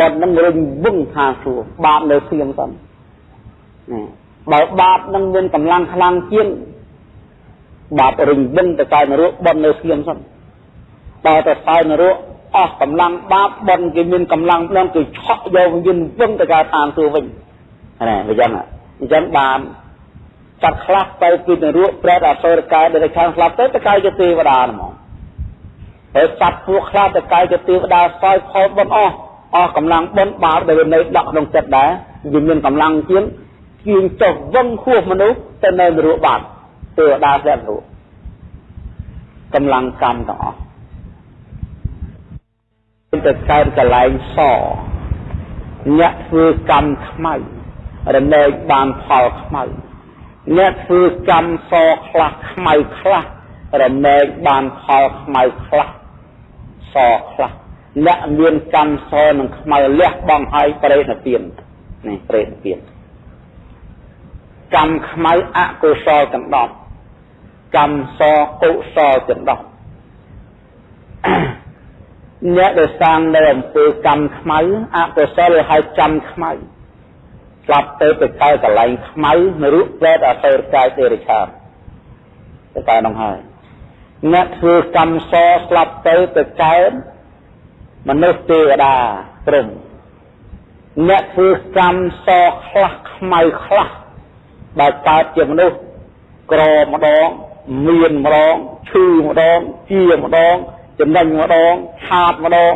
បននឹងរុញវឹងថាសួរបាបនៅស្ងៀមសិនណាបើបាបនឹងមានកម្លាំងខ្លាំងជាងបាបរុញវឹងទៅកើតនរកបននៅស្ងៀមសិនបើទៅសោយនរកអស់កម្លាំងបាបបនគេមានកម្លាំងផ្លន់គឺឆក់យកវិញ្ញាណវឹងទៅកើតឋានសួគ៌វិញ ណាអញ្ចឹងអញ្ចឹងបានចាត់ខ្លះទៅពីនរកប្រែតអសុរកាយដែលខាងស្លាប់ទៅទៅកាយជាទេវតាហ្មងហើយសត្វពួកខ្លះទៅកាយជាទេវតាសោយផលបនអស់អស់កម្លាំងបនបាបដែលនៅដកក្នុងចិត្តដែរវាមានកម្លាំងជាងជាងចុះវឹងហួសមនុស្សទៅនៅនរកបាត់ទេវតាស្លាប់នរកកម្លាំងកម្មទាំងអស់ទៅកើតកលែងសអ្នកធ្វើកម្មខ្មៅ រមែងបានផលខ្មៅអ្នកធ្វើកម្មសខ្លះខ្មៅខ្លះរមែងបានផលខ្មៅខ្លះសខ្លះអ្នកមានកម្មសនឹងខ្មៅលះបង់ឲ្យប្រេតពៀននេះប្រេតពៀនកម្មខ្មៅអកុសលទាំង10កម្មសកុសលទាំង10អ្នកដែលសាងនៅអំពើកម្មខ្មៅអកុសលឲ្យចាំខ្មៅ ស្លាប់ទៅទៅកើតកន្លែងខ្មៅនរុប្រែតអសរកាយទេរិឆានទៅកើតនោះហើយអ្នកធ្វើកម្មសស្លាប់ទៅទៅកើតមនុស្សទេវតាព្រំអ្នកធ្វើកម្មសខ្លះខ្មៅខ្លះដែលកើតជាមនុស្សក្រម្ដងមានម្ដងឈឺម្ដងជាម្ដងចំណេញម្ដងខាតម្ដង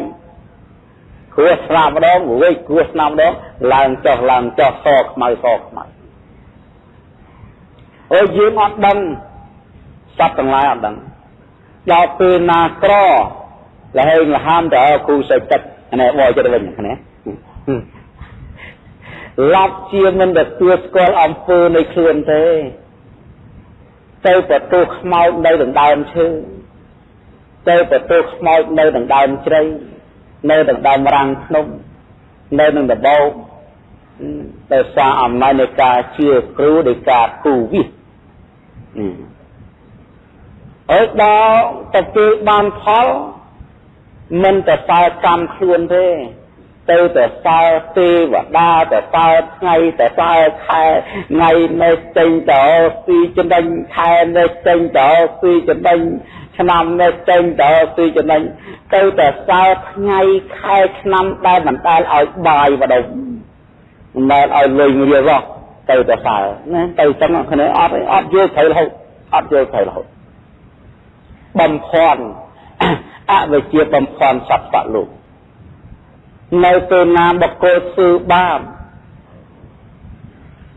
គ្រោះស្លាប់ម្ដងវេកគ្រោះស្លាប់ម្ដងឡើងចុះឡើងចុះសខ្មៅសខ្មៅអូយើងអត់ដឹងសត្វទាំងឡាយអត់ដឹងដល់ពេលណាក្រលហេងលហាមទៅអើគ្រូសេចទឹកនេះបោចិត្តវិញនេះឡាប់ជាមិនទទួលស្គាល់អំពើនៃខ្លួនទេទៅបន្ទោសខ្មោចនៅដណ្ដើមឈើទៅបន្ទោសខ្មោចនៅដណ្ដើមជ្រៃ នៅដណ្ដើមរាំងភ្នំនៅនឹងដបោកដោយសារអំណាចនៃការជឿគ្រូដោយការគូវិសអើដល់ទៅពេលបានផលមិនទៅសើកម្មខ្លួនទេទៅទៅសើទេវតាទៅសើថ្ងៃទៅសើខែថ្ងៃនេះចេញទៅពីចំណេញខែនេះចេញទៅពីចំណេញ ឆ្នាំនេះចេញទៅពីចំណេញទៅតែសើថ្ងៃខែឆ្នាំដែលមិនដែលឲ្យបាយបដុំមិនដែលឲ្យលុយរៀលរស់ទៅតែសើណាទៅចឹងគ្នាអត់អត់យល់ត្រូវរហូតអត់យល់ត្រូវរហូតបំភ័ន្តអវិជ្ជាបំភ័ន្តសត្វលោកនៅពេលណាបកគោស៊ឺបាប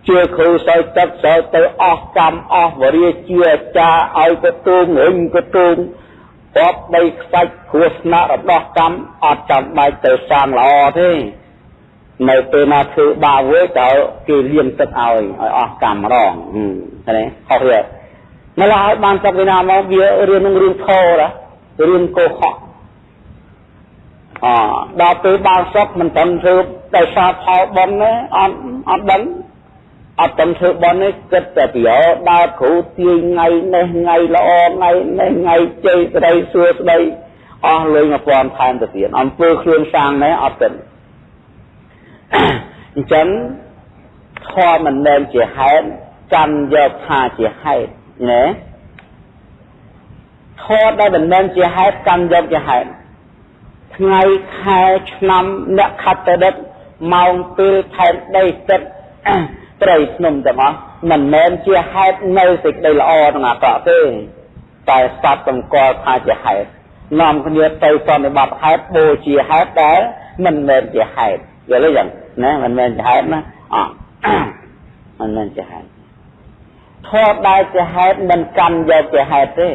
ជាគ្រូសោយទឹកសោយទៅអស់កម្មអស់វរិយជាអាចារ្យឲ្យកទូងរឹងកទូងរាប់ដីខ្សាច់គ្រោះថ្នាក់របស់កម្មអត់ចាំបាច់ទៅសាងល្អទេនៅពេលណាធ្វើបាបវិញទៅគេលៀងទឹកឲ្យឲ្យអស់កម្មម្ដងឃើញទេខុសវាម្ល៉េះឲ្យបានទឹកវិណាមកវារឿងនឹងរឿងធររឿងកោហកអដល់ពេលបានសុខមិនត្រឹមធ្វើដោយសារផលបុណ្យទេអត់អត់ដឹង អត់តំធ្វើបន់នេះគិតតែពីអដើរគ្រូទាយថ្ងៃនេះថ្ងៃល្អថ្ងៃនេះថ្ងៃជ័យស្ដីសួស្ដីអស់លុយ1000ថែមទៅទៀតអំពើខ្លួនសាងនេះអត់ទេអញ្ចឹងធម៌មិនមែនជាហេតុកាន់យកថាជាហេតុណាធម៌ដែលមិនមែនជាហេតុកាន់យកជាហេតុថ្ងៃខែឆ្នាំអ្នកខត្តរិទ្ធម៉ោងពេលថែមដីចិត្តត្រីភ្នំទាំងអស់មិនមែនជាហេតុនៅសេចក្តីល្អនឹងអាក្រក់ទេតែសត្វបង្កល់ថាជាហេតុនាំគ្នាទៅសន្និបាតហេតុបូជាហេតុដែលមិនមែនជាហេតុយល់ទេយ៉ាងណាមិនមែនជាហេតុណាអមិនមែនជាហេតុធម៌ដែលជាហេតុមិនកាន់យកជាហេតុទេ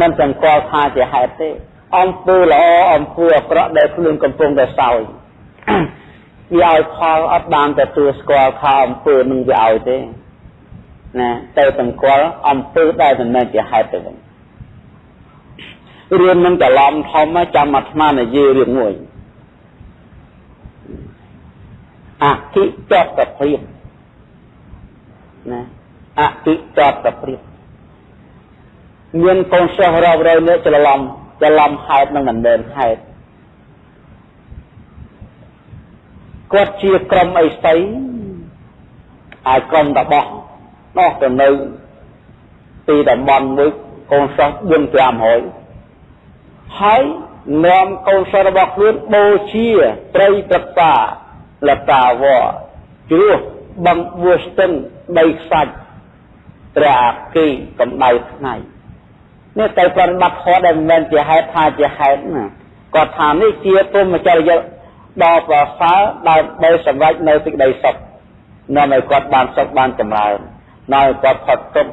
មិនសង្កល់ថាជាហេតុទេអំពើល្អអំពើអាក្រក់ដែលខ្លួនកំពុងតែសោយ វាឲ្យផលអត់បានទទួលស្គាល់ថាអំពើនឹងវាឲ្យទេណាទៅទាំងគាល់អំពើដែលមិនមែនជាហេតុទៅវិញរឿងនឹងច្រឡំធំចាំអាត្មានិយាយរឿងមួយអតិចតព្រៀបណាអតិចតព្រៀបមានកូនសិស្សរាប់រយនាក់ច្រឡំច្រឡំហេតុនឹងមិនមែនហេតុ គាត់ជាក្រុមអីស្អីហើយក្រុមតបោះនោះទៅនៅទីតំបន់មួយកូនសិស្ស4 500ហើយនាំកូនសិស្សរបស់ខ្លួនបូជាត្រីព្រឹក្សាលតាវរជ្រោះបង្បួស្ទឹងដីខ្សាច់ព្រះអាគីកម្ដៅថ្ងៃនេះទៅប្រតិបត្តិធម៌ដែលមិនមែនជាហេតុថាជាហេតុណាគាត់ថានេះជាព្រមចរិយា ដ៏ប្រសើរដើម្បីសម្រេចនៅសេចក្តីសុខនាំឲ្យគាត់បានសុខបានចម្រើននាំឲ្យគាត់ផុតទុក្ខ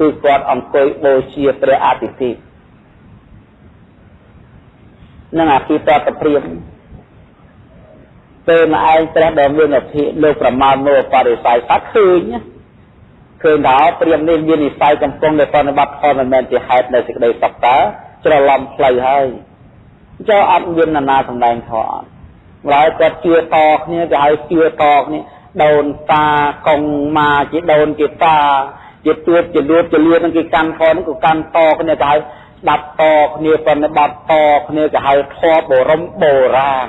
គឺគាត់អង្គុយបូជាព្រះអតិថិនឹងអភិតតព្រាមពេលមកឯងព្រះដ៏មានអភិលោកប្រមាណមកបរិស័យសត្វឃើញឃើញថាព្រាមនេះមាននិស័យកំពុងតែប្រតិបត្តិផលមិនមែនជាហេតុនៃសេចក្តីសុខតើច្រឡំផ្លូវហើយចុះអត់មាននរណាសម្ដែងធម៌អត់ ម្ល៉េះគាត់ជឿតគ្នាទៅឲ្យជឿតគ្នាដូនតាកងម៉ាជាដូនជាតាជាទួតជាលួតជាលៀននឹងគេកាន់ខនឹងក៏កាន់តគ្នាទៅឲ្យស្ដាប់តគ្នាប្រណិបត្តិតគ្នាទៅឲ្យធម៌បរមបុរាណ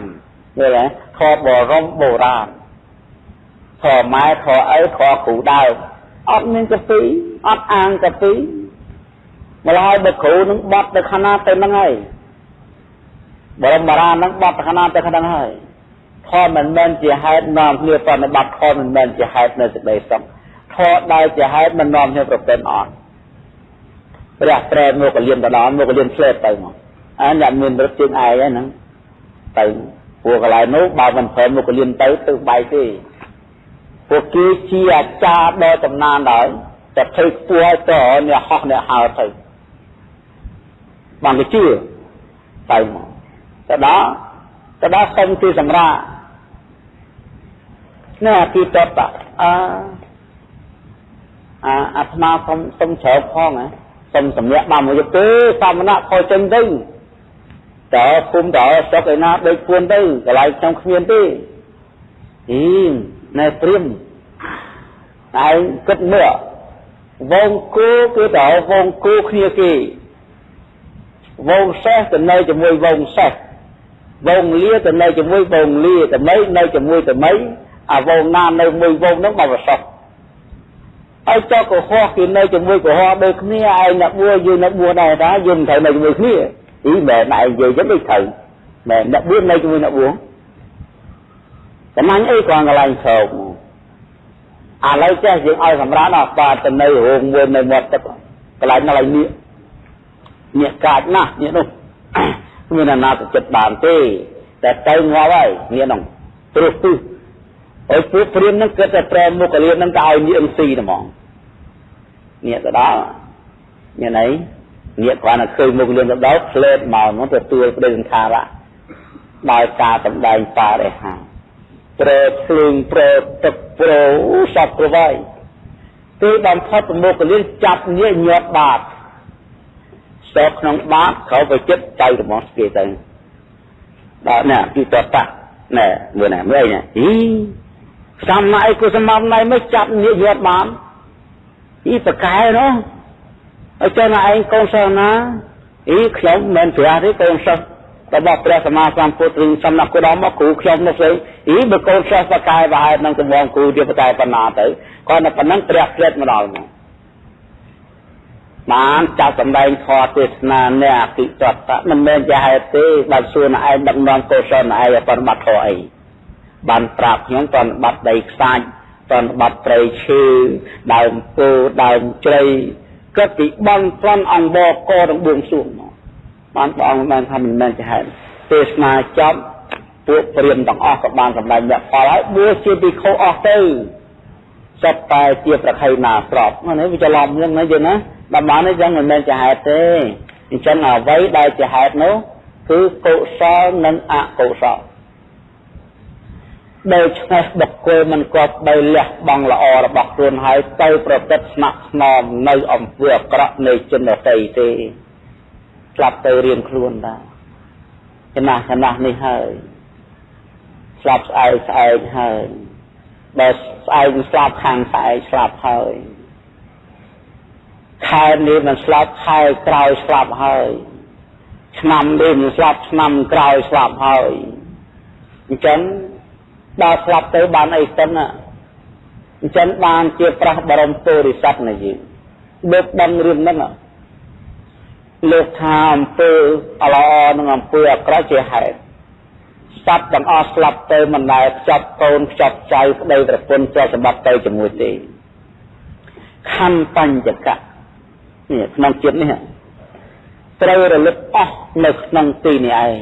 ឃើញទេធម៌បរមបុរាណធម៌ម៉ែធម៌ឪធម៌គ្រូដើមអត់មានកាពីអត់អាងកាពីម្ល៉េះបើគ្រូនឹងបត់ទៅខាងណាទៅនឹងហើយបរមបារានឹងបត់ទៅខាងណាទៅខាងហ្នឹងហើយ ធម៌មិនមែនជាហេតុនាំគ្នាប្រតិបត្តិធម៌មិនមែនជាហេតុនៅសេចក្តីសុខធម៌ដែលជាហេតុមិននាំគ្នាប្រពន្ធអត់ព្រះប្រែមកកលៀនទៅដល់មកកលៀនឆ្លេតទៅមកអាអ្នកមានរត់ជើងឯងហ្នឹងទៅពួកកន្លែងនោះបើមិនព្រមមកកលៀនទៅទៅបាយទេពួកគេជាអាចារ្យដ៏ចំណានដល់តែធ្វើខ្ពស់ឲ្យតអ្នកហោះអ្នកហើទៅបានគេជឿទៅមកទៅដល់ទៅដល់សុំទីសម្រាប់ នេះអាទីតតអាអាអាត្មាសុំសុំជ្រើផងណាសុំសម្រាប់បានមកយកទេសមណៈខោចេញទៅតើគុំតើសុកឯណាដូចគួនទៅកន្លែងខ្ញុំគ្មានទេអីណែព្រាមឯងគិតមើលវងគូគឺតើវងគូគ្នាគេវងសេះទៅនៅជាមួយវងសេះវងលាទៅនៅជាមួយវងលាតមីនៅជាមួយតមី អាវងណានៅមួយវងនោះមកប្រសពហើយចុះកុហកគេនៅជាមួយកុហកដូចគ្នាឯងអ្នកបួយើងអ្នកបួដែរតាយើងត្រូវនៅជាមួយគ្នាអីមែនឯងនិយាយចឹងដូចត្រូវមែនអ្នកបួនៅជាមួយអ្នកបួតំណាញ់អីគ្រាន់កន្លែងស្រោកឥឡូវចេះយើងឲ្យសម្រាប់ដល់បាទទៅនៅរោងមួយនៅមាត់ទឹកកន្លែងណាឡើយនេះនេះកាចណាស់នេះនោះគ្មានអាណាទៅចិត្តបានទេតែទៅងាប់ហើយនេះនោះព្រោះគឺ ហើយពួកព្រាមនឹងគិតតែប្រែមុខលាននឹងទៅឲ្យនាងស៊ីហ្មងនេះទៅដល់នេះណៃនេះគ្រាន់តែឃើញមុខលានទៅដល់ផ្លេតមកមកទទួលប្រេសន្ធារៈដោយការសម្ដែងបរិហាប្រែភ្លើងប្រែទឹកប្រោសពប្រវាយគឺបំផុតប្រមុខលានចាប់នេះញាត់បាតស្ទើក្នុងបាតក្រោយទៅចិត្តចៅរបស់គេទៅដល់នេះគឺតតៈណែមើលណែមើលណែអី សំណាយគុសមណៃមិនចាប់ញាយត់បានអីប្រកែនោះឲ្យចឹងឯងកូនសិស្សណាអីខ្ញុំមិនប្រាទេកូនសិស្សរបស់ព្រះសម្មាសម្ពុទ្ធឬសំណាក់គូដមមកគ្រូខ្ញុំនោះស្អីអីបើកូនសិស្សប្រកែប្រហែលនឹងដំងគ្រូទៀតប្រកែប៉ុណ្ណាទៅគាត់តែប៉ុណ្ណឹងព្រះផ្លេតមកដល់មកបានចាត់សម្ដែងខទេសនានៃអតិតតមិនមែនជាហេតុទេបើសួរណឯងដឹកនាំកុសលណឯងបប្រមត្តធរអី បានប្រាប់ខ្ញុំតនបាត់ដីខ្សាច់តនបាត់ព្រៃឈើដើមពោដើមជ្រៃគិតពីបន់ប្លន់អង្គបកទាំងបួងសួងមកបានព្រះអង្គបានថាមិនមែនជាហេតុទេសនាចប់ពួកព្រាមទាំងអស់ក៏បានសម្ដែងយកផលហើយបួសជាពិខុអស់ទៅសុទ្ធតែជាប្រខៃណាស្របនេះវាច្រឡំហ្នឹងណាយើងណាតំបន់នេះចឹងមិនមែនជាហេតុទេអញ្ចឹងអ្វីដែលជាហេតុនោះគឺកុសលនិងអកុសល ដូច្នេះបុគ្គលមិនគប់បីលះបង់ល្អរបស់ខ្លួនហើយទៅប្រព្រឹត្តស្នាក់ស្នំនៅអំពើអាក្រក់នៃជនដទៃទេស្លាប់ទៅរៀងខ្លួនដែរចំណាស់ចំណាស់នេះហើយស្លាប់ស្អែកស្អែកហើយបើស្អែកស្លាប់ខាងស្អែកស្លាប់ហើយខែនេះមិនស្លាប់ខែក្រោយស្លាប់ហើយឆ្នាំនេះមិនស្លាប់ឆ្នាំក្រោយស្លាប់ហើយអញ្ចឹង ដល់ស្លាប់ទៅបានអីសិនអញ្ចឹងបានជាប្រះបរមពុរិស័ទណាយើងលោកដឹងរឿងហ្នឹងលោកថាអំពើល្អនិងអំពើអាក្រក់ជាហេតុសត្វទាំងអស់ស្លាប់ទៅមិនដែលខ្ចប់កូនខ្ចប់ចៅប្តីប្រពន្ធជាសម្បត្តិទៅជាមួយទេខណ្ឌបញ្ចកៈនេះក្នុងជាតិនេះត្រូវរលឹកអស់នៅក្នុងទីនេះឯង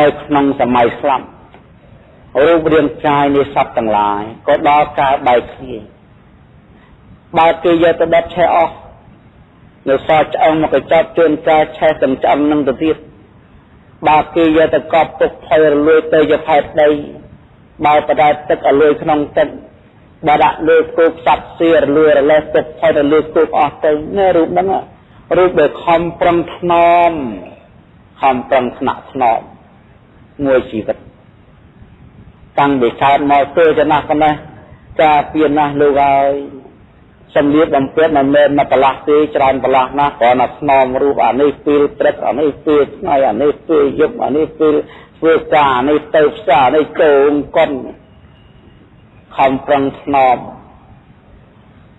នៅក្នុងសម័យស្លាប់ រូបរាងកាយនៃសត្វទាំងឡាយក៏ដល់ការបែកគ្នាបើគេយកទៅដុតឆេះអស់នៅសល់ឆ្អឹងមកកញ្ចប់ជួនកាលឆេះទាំងឆ្អឹងនឹងទៅទៀតបើគេយកទៅកប់ទុកផុយរលួយទៅជាផែនដីបើបដែតទឹកឲ្យលួយក្នុងទឹកបើដាក់លើគោផ្សັດសៀរលួយរលេះទឹកផុយទៅលើគោអស់ទៅនេះរូបហ្នឹងរូបដែលខំប្រឹងថ្នមខំប្រឹងថ្នាក់ថ្នមមួយជីវិត តាំងពីកើតមកទើចំណាស់ប៉ុណ្ណេះការពៀនណាស់លោកហើយសំលៀកបំពាក់មិនមែនមកប្រឡាស់ទេច្រើនប្រឡាស់ណាស់គ្រាន់តែស្នមរូបអានេះពេលព្រឹកអានេះពេលថ្ងៃអានេះពេលយប់អានេះពេលធ្វើការអានេះទៅផ្សារអានេះកូនកុនខំប្រឹងស្នម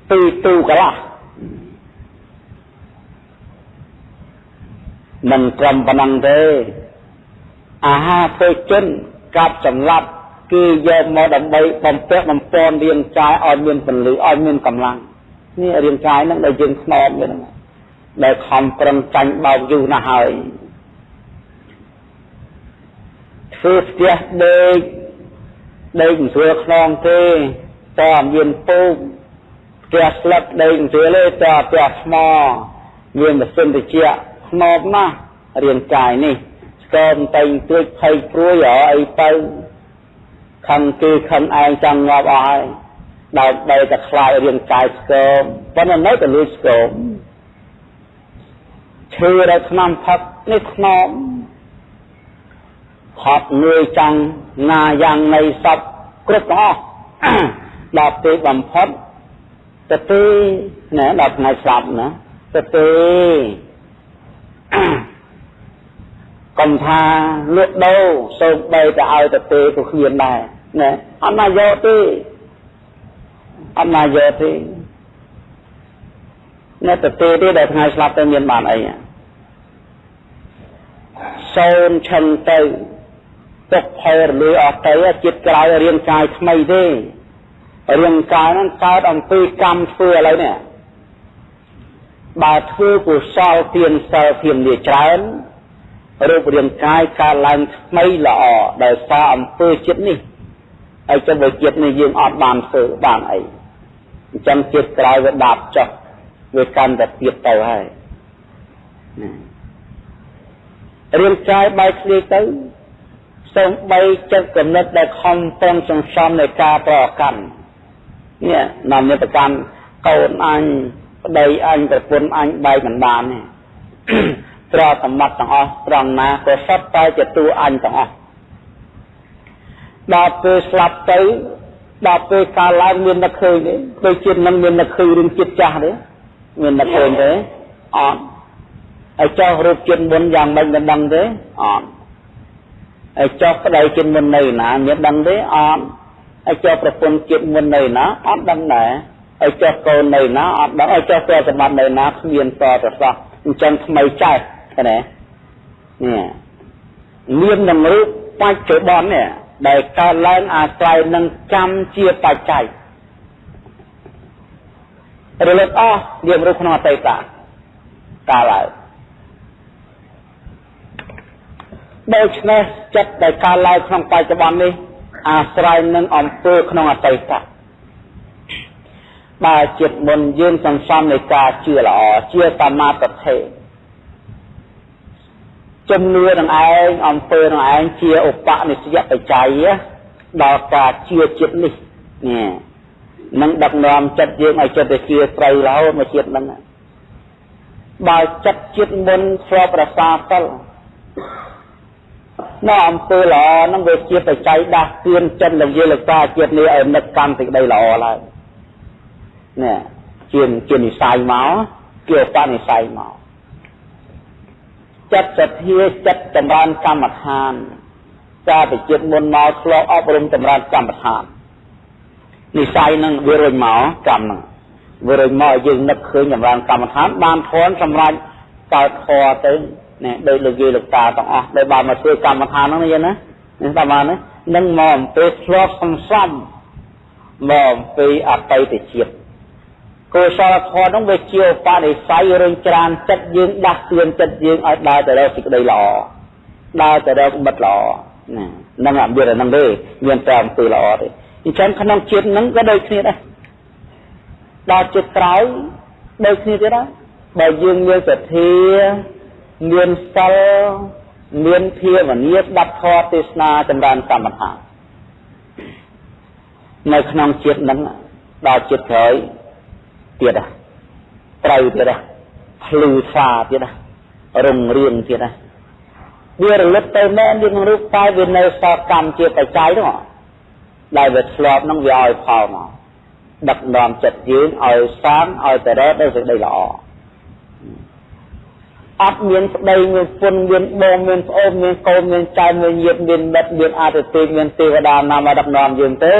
ពីទូកន្លះមិនត្រឹមប៉ុណ្ណឹងទេអាហារពេជនកាប់សម្លាប់ គឺយកមកដើម្បីបំពាក់បំពន់រាងកាយឲ្យមានពលឺឲ្យមានកម្លាំងនេះរាងកាយហ្នឹងដែលយើងខ្នំវាហ្នឹងដែលខំប្រឹងចាញ់បោកយូរណាស់ហើយធ្វើផ្ទះដេកដេកមិនស្រួលខ្នងទេតើមានពូកផ្ទះស្លឹកដេកមិនស្រួលទេតើផ្ទះថ្មមានម៉ាស៊ីនត្រជាក់ខ្នំណាស់រាងកាយនេះស្គមតែងទួចភ័យព្រួយអីទៅ ខឹងគេខឹងឯងចង់ងាប់អស់ហើយដើម្បីតែខ្លាយរាងកាយស្គមប៉ុន្តែនៅតែលួចស្គមឈឺដល់ឆ្នាំផឹកនេះខ្នំហត់នឿយចាំងណាយ៉ាងនៃសពគ្រប់ទាំងអស់ដល់ពេលបំផុតទៅទេណែដល់ថ្ងៃស្លាប់ណាទៅទេ កំថាលក់ដូរសូមបីទៅឲ្យទៅទេក៏គ្មានដែរណាអត់ណាយកទេអត់ណាយកទេនៅទៅទេទេដែលថ្ងៃស្លាប់ទៅមានបានអីសូនឈឹងទៅទុកផលរលួយអស់ទៅចិត្តក្រោយរាងកាយថ្មីទេរាងកាយហ្នឹងកើតអំពីកម្មធ្វើឥឡូវនេះបើធ្វើកុសលទានសិលធៀមលាច្រើន រូបរាងកាយកើតឡើងថ្មីល្អដោយសារអំពើចិត្តនេះហើយចុះបើចិត្តនេះយើងអត់បានធ្វើបានអីអញ្ចឹងជាតិក្រោយវាដាប់ចុះវាកាន់តែទៀតទៅហើយរាងកាយបែកគ្នាទៅសូមបីចិត្តកំណត់ដែលខំប្រឹងសន្សំនៃការប្រកាន់នេះនាំនេះប្រកាន់កូនអញប្តីអញប្រពន្ធអញបែកមិនបានទេ ត្រសម្បត្តិទាំងអស់ត្រង់ណាក៏សុទ្ធតែជាតួអញទាំងអស់ដល់ពេលស្លាប់ទៅដល់ពេលកាលឡើងមាននឹកឃើញទេដូចជាតិនឹងមាននឹកឃើញរឿងជាតិចាស់ទេមាននឹកឃើញទេអត់ហើយចោះរូបជាតិមុនយ៉ាងម៉េចមិនដឹងទេអត់ហើយចោះប្តីជាតិមុននៅណាមានដឹងទេអត់ហើយចោះប្រពន្ធជាតិមុននៅណាអត់ដឹងដែរហើយចោះកូននៅណាអត់ដឹងហើយចោះព្រះសម្បត្តិនៅណាគ្មានតទៅសោះអញ្ចឹងថ្មីចេះ ឃើញទេនេះមាននឹងរូបបច្ចុប្បន្ននេះដែលកើតឡើងអាស្រ័យនឹងកម្មជាបច្ច័យរលត់អស់យើងរូបក្នុងអតីតកាលឡើងដូច្នេះចិត្តដែលកើតឡើងក្នុងបច្ចុប្បន្ននេះអាស្រ័យនឹងអំពើក្នុងអតីតបើចិត្តមុនយើងសន្សំនៃការជឿល្អជាសមាធិ ជំនឿនឹងឯងអំពើនឹងឯងជាឧបនិស្សយបច្ច័យដល់ការជឿចិត្តនេះនេះនឹងដឹកនាំចិត្តយើងឲ្យចិត្តទៅជឿត្រូវរហូតមកជាតិហ្នឹងបើចិត្តចិត្តមុនស្របប្រសាសិលនៅអំពើល្អហ្នឹងវាជាបច្ច័យដាស់តឿនចិត្តលោកយាយលោកតាជាតិនេះឲ្យនឹកកម្មសេចក្តីល្អឡើងនេះជាជានិស័យមកជាឧបនិស្ស័យមក ចិត្តសទ្ធាចិត្តចម្រើនកម្មដ្ឋានកាលពីជាតិមុនមកឆ្លងអប់រំចម្រើនកម្មដ្ឋាននិស័យនឹងវារុញមកកម្មនឹងវារុញមកយើងនឹកឃើញចម្រើនកម្មដ្ឋានបានធន់សម្រាប់កើតធរទៅនេះដោយលោកយាយលោកតាទាំងអស់ដែលបានមកធ្វើកម្មដ្ឋានហ្នឹងយល់ណានេះតាមបាននឹងមកអំពីធ្លាប់សំសំមកអំពីអតីតជាតិ កុសលធម៌នោះវាជាឧបនិស្ស័យរុញច្រានចិត្តយើងដាស់តឿនចិត្តយើងឲ្យដើរទៅរកសេចក្តីល្អដើរទៅរកមិត្តល្អណានឹងអត់មានអានឹងទេមានតែអំពើល្អទេអញ្ចឹងក្នុងជាតិហ្នឹងក៏ដូចគ្នាដែរដល់ជាតិក្រោយដូចគ្នាទៀតដែរបើយើងមានសទ្ធាមានសិលមានភាវនាស្ដាប់ធម៌ទេសនាចម្រើនកម្មដ្ឋាននៅក្នុងជាតិហ្នឹងដល់ជាតិក្រោយ ទៀតណាត្រូវទៀតណាភ្លឺស្វាទៀតណារុងរឿងទៀតណាវារលត់ទៅមែនវាក្នុងរូបតែវានៅសតកម្មជាបច្ច័យនោះដែលវាធ្លាប់នឹងវាឲ្យផលមកដឹកនាំចិត្តយើងឲ្យសាមឲ្យតរ៉េតដោយសេចក្តីល្អអត់មានប្តីមានពុនមានបងមានប្អូនមានកូនមានចៅមានញាតិមានមិត្តមានអាទិទេពមានទេវតាណាមកដឹកនាំយើងទេ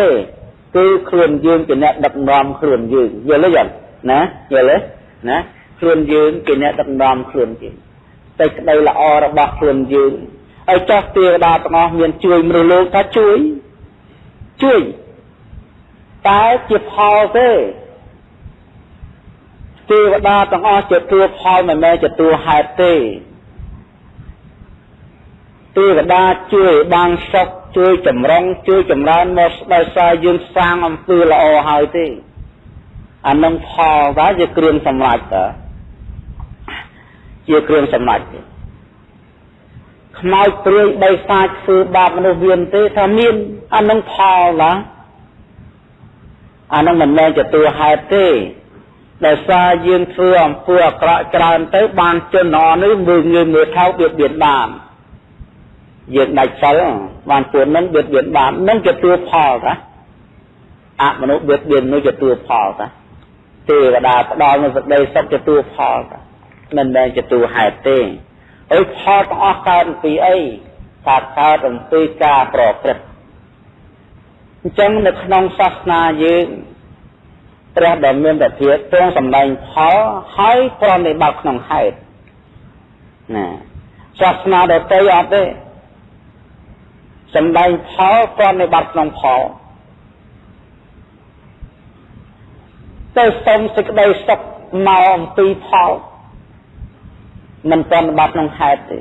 គឺខ្លួនយើងជាអ្នកដឹកនាំខ្លួនយើងយល់ទេយ៉ាង ណាយល់ទេណាខ្លួនយើងជាអ្នកដឹកនាំខ្លួនយើងតែក្តីល្អរបស់ខ្លួនយើងហើយចោះទេវតាទាំងអស់មានជួយមនុស្សលោកថាជួយជួយតែជាផលទេទេវតាទាំងអស់ជាទួផលមិនមែនជាទួហេតុទេទេវតាជួយបានសុខជួយចម្រុងជួយចម្រើនមកដោយសារយើងសាងអំពើល្អហើយទេ អានឹងផលតើជាគ្រឿងសម្រេចតើជាគ្រឿងសម្រេចទេខ្មោចព្រាយបីសាចធ្វើបាបមនុស្សមានទេថាមានអានឹងផលតើអានឹងមិនមែនជាតួហេតុទេដោយសារយើងធ្វើអំពើអាក្រក់ច្រើនទៅបានជនអនេះមើលងាយមើលថោកបៀតបៀនបានយើងដាច់សិលបានពួកនឹងបៀតបៀនបាននឹងជាតួផលតាអមនុស្សបៀតបៀននោះជាតួផលតា ទេវតាផ្ដល់នូវសេចក្តីសុខជាតួផលតាមិនមែនជាតួហេតុទេអីផលទាំងអស់កើតពីអីថាកើតអំពីការប្រព្រឹត្តអញ្ចឹងនៅក្នុងសាសនាយើងព្រះដ៏មានពធាទ្រង់សម្ដែងផលហើយប្រនិបត្តិក្នុងហេតុណាសាសនាដទៃអត់ទេសម្ដែងផលប្រនិបត្តិក្នុងផល ទៅសុំសេចក្តីសុខមកអំពីផលមិនប្រនិបត្តិក្នុងហេតុទេ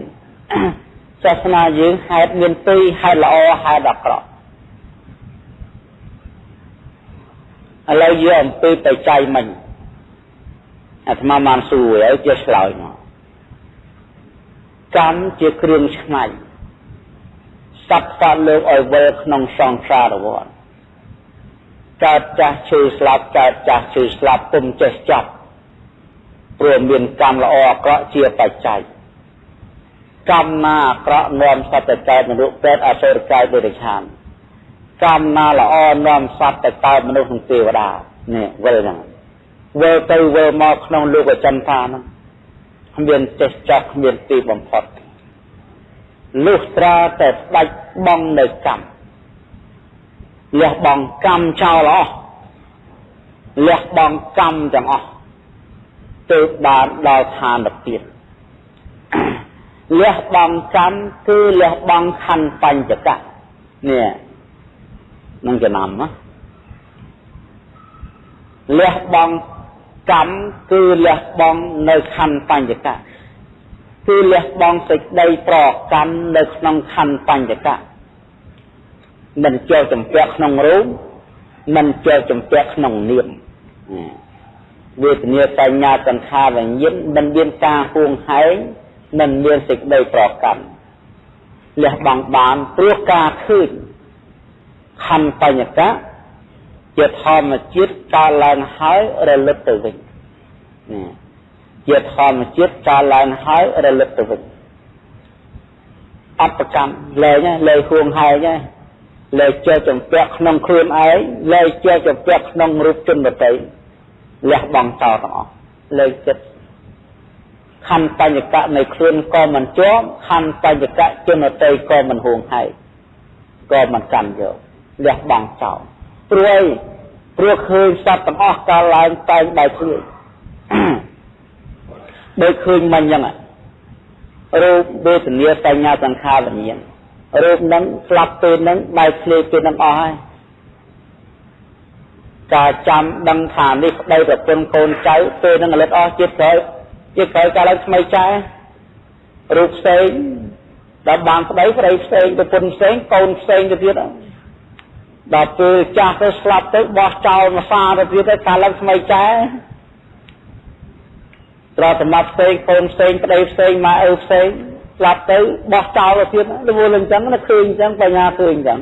សាសនាយើងហេតុមានពីរហេតុល្អហេតុអាក្រក់ឥឡូវយកអំពីបច្ច័យមិញអាត្មាបានសួរហើយជាឆ្លើយមកកម្មជាគ្រឿងឆ្នៃសត្វសត្វលោកឲ្យវិលក្នុងសង្សារវដ្ត កើតចាស់ឈឺស្លាប់កើតចាស់ឈឺស្លាប់ពុំចេះចាប់ព្រោះមានកម្មល្អអាក្រក់ជាបច្ច័យកម្មណាអាក្រក់នាំសត្វទៅកើតនរកពេទ្យអសុរកាយបរិឆានកម្មណាល្អនាំសត្វទៅកើតមនុស្សនិងទេវតានេះវិលហ្នឹងវិលទៅវិលមកក្នុងលោកអចិន្តាហ្នឹងគ្មានចេះចោះគ្មានទីបំផុតលុះត្រាតែស្ដាច់បងនៅកម្ម លះបងកម្មចោលអស់លះបងកម្មទាំងអស់ទៅបានដល់ឋានភាពលះបងកម្មគឺលះបងខណ្ឌបញ្ចកៈនេះនឹងចំណាំណាលះបង់កម្មគឺលះបង់នៅខណ្ឌបញ្ចកៈគឺលះបង់សេចក្តីប្រកម្មនៅក្នុងខណ្ឌបញ្ចកៈ មិនចូលចម្ពាក់ក្នុងរូបមិនចូលចម្ពាក់ក្នុងនាមវេទនាសញ្ញាសង្ខារវិញ្ញាណមិនមានការហួងហែងមិនមានសេចក្តីប្រកម្មលះបង់បានព្រោះការឃើញខណ្ឌបញ្ញកៈជាធម្មជាតិកើតឡើងហើយរលត់ទៅវិញណាជាធម្មជាតិកើតឡើងហើយរលត់ទៅវិញអបកម្មលែងលែងហួងហែង លែងជាចម្ពាក់ក្នុងខ្លួនឯងលែងជាចម្ពាក់ក្នុងរូបជនដទៃលះបង់ចោលទាំងអស់លែងចិត្តខណ្ឌបញ្ញកៈនៃខ្លួនក៏មិនជាប់ខណ្ឌបញ្ញកៈជនតីក៏មិនហួងហែកក៏មិនកាន់យកលះបង់ចោលព្រួយព្រោះឃើញសត្វទាំងអស់កាលឡើងតែងបែកខ្លួនដូចឃើញមិញចឹងរូបវេទនាសញ្ញាសង្ខារវិញ្ញាណ រូបនឹងស្លាប់ពេលនឹងបែកធ្លាយពេលនឹងអស់ហើយការចាំដឹងថានេះប្តីប្រពន្ធកូនចៅពេលនឹងរលត់អស់ជាតិក្រោយជាតិក្រោយកាលឡើងថ្មីចែរូបផ្សេងដល់បានប្តីប្តីផ្សេងប្រពន្ធផ្សេងកូនផ្សេងទៅទៀតដល់ពេលចាស់ទៅស្លាប់ទៅបោះចោលមកសាទៅទៀតទៅកាលឡើងថ្មីចែត្រសម្រាប់ផ្សេងកូនផ្សេងប្តីផ្សេងម៉ែឪផ្សេង ស្លាប់ទៅបោះចោលទៅទៀតរវល់អញ្ចឹងណាឃើញអញ្ចឹងបញ្ញាឃើញអញ្ចឹង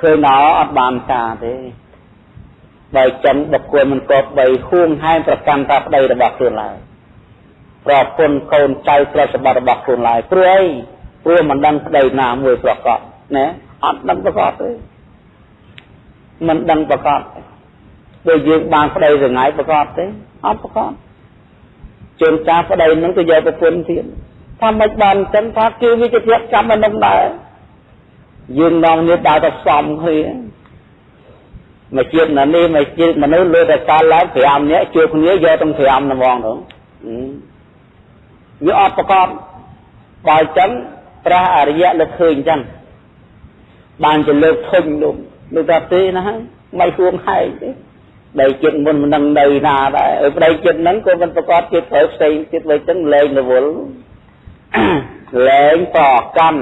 ឃើញណោអត់បានការទេបើចឹងបុគ្គលមិនគប្បីហួងហែងប្រកាន់តាប្តីរបស់ខ្លួនឡើយប្រពន្ធកូនចៅទ្រព្យសម្បត្តិរបស់ខ្លួនឡើយព្រោះអីព្រោះមិនដឹងប្តីណាមួយប្រកបណាអត់ដឹងប្រកបទេមិនដឹងប្រកបដូចយើងបានប្តីរងាយប្រកបទេអត់ប្រកបជួនកាលប្តីនឹងទៅយកប្រពន្ធទៀត ថាមិនបានចឹងថាគឺវាជាភាពចាំមិននឹងដែរយើងនងនេះដើរទៅផ្សំគ្នាមកជាតិណានេះមកជាតិមនុស្សលើតែកាលឡើង5នាក់ជួបគ្នាយកទាំង5ណាហ្មងទៅវាអត់ប្រកបបើចឹងព្រះអរិយៈលើឃើញចឹងបានជាលើកធុញលោកលោកថាទេណាហើយមិនហួងហែងទេដីចិត្តមុនមិននឹងនៅណាដែរឲ្យប្តីចិត្តហ្នឹងក៏មិនប្រកបចិត្តត្រូវផ្សេងទៀតវិញចឹងលែងរវល់ លែងប្រកម្ម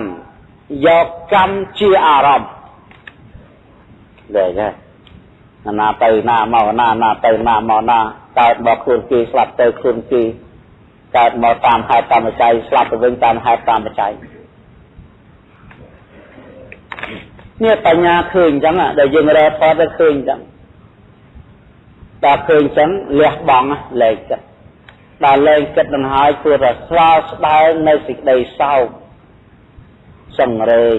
យកកម្មជាអារម្មណ៍លែងហើយណាទៅណាមកណាណាទៅណាមកណាកើតមកខ្លួនគេស្លាប់ទៅខ្លួនគេកើតមកតាមហេតុតាមបច្ច័យស្លាប់ទៅវិញតាមហេតុតាមបច្ច័យនេះបញ្ញាឃើញអញ្ចឹងដែលយើងរកផតទៅឃើញអញ្ចឹងដល់ឃើញអញ្ចឹងលះបង់លែងចិត្ត ដល់លែងចិត្តនឹងហើយគួរតែស្វាស្ដែងនៅសេចក្តីសោកសង្រេង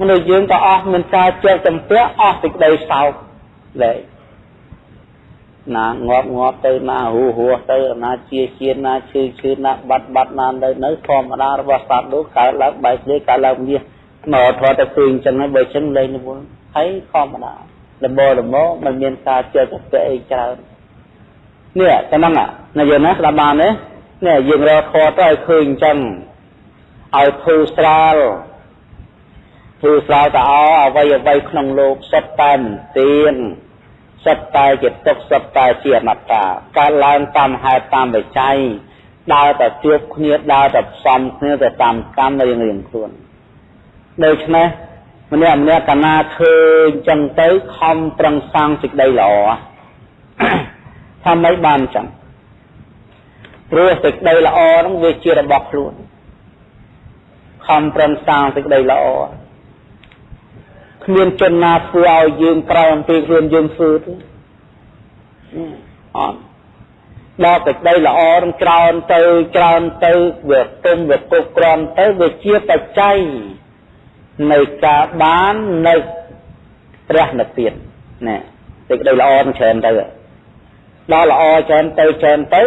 មនុស្សយើងក៏អស់មានការជែកចម្ពាក់អស់សេចក្តីសោកលែងណាងាប់ងាប់ទៅណាហូហួទៅណាជាជាណាឈឺឈឺណាបាត់បាត់ណានៅនៅធម្មតារបស់សត្វនោះកើតឡើងបែកគ្នាកើតឡើងមាសមកថតទៅឃើញចឹងហើយបើចឹងលែងនិវល់ហើយធម្មតាលមលមមិនមានការជឿទៅពាក់អីច្រើន នេះតែហ្នឹងណាយើងណាស្ដាប់បានទេនេះយើងរកខទៅឲ្យឃើញចឹងឲ្យធូរស្រាលធូរស្រាលតអអ្វីអ្វីក្នុងលោកសុទ្ធតែមិនទៀងសុទ្ធតែជាទុកសុទ្ធតែជាអនត្តាកើតឡើងតាមហេតុតាមបច្ច័យដើរតែជួបគ្នាដើរតែផ្សំគ្នាទៅតាមកម្មរៀងរៀងខ្លួនដូច្នេះម្នាក់ម្នាក់កណាឃើញចឹងទៅខំប្រឹងសាងសេចក្តីល្អ ថាម៉េចបានចឹងព្រោះសេចក្តីល្អហ្នឹងវាជារបស់ខ្លួនខំប្រឹងសាងសេចក្តីល្អគ្មានជនណាធ្វើឲ្យយើងក្រោយអំពីខ្លួនយើងធ្វើទេអត់ដល់សេចក្តីល្អនឹងច្រើនទៅច្រើនទៅវាទុំវាគុកក្រំទៅវាជាបច្ច័យនៃការបាននៅព្រះនិព្វានណាសេចក្តីល្អនឹងច្រើនទៅ ដល់ល្អច្រើនទៅច្រើនទៅ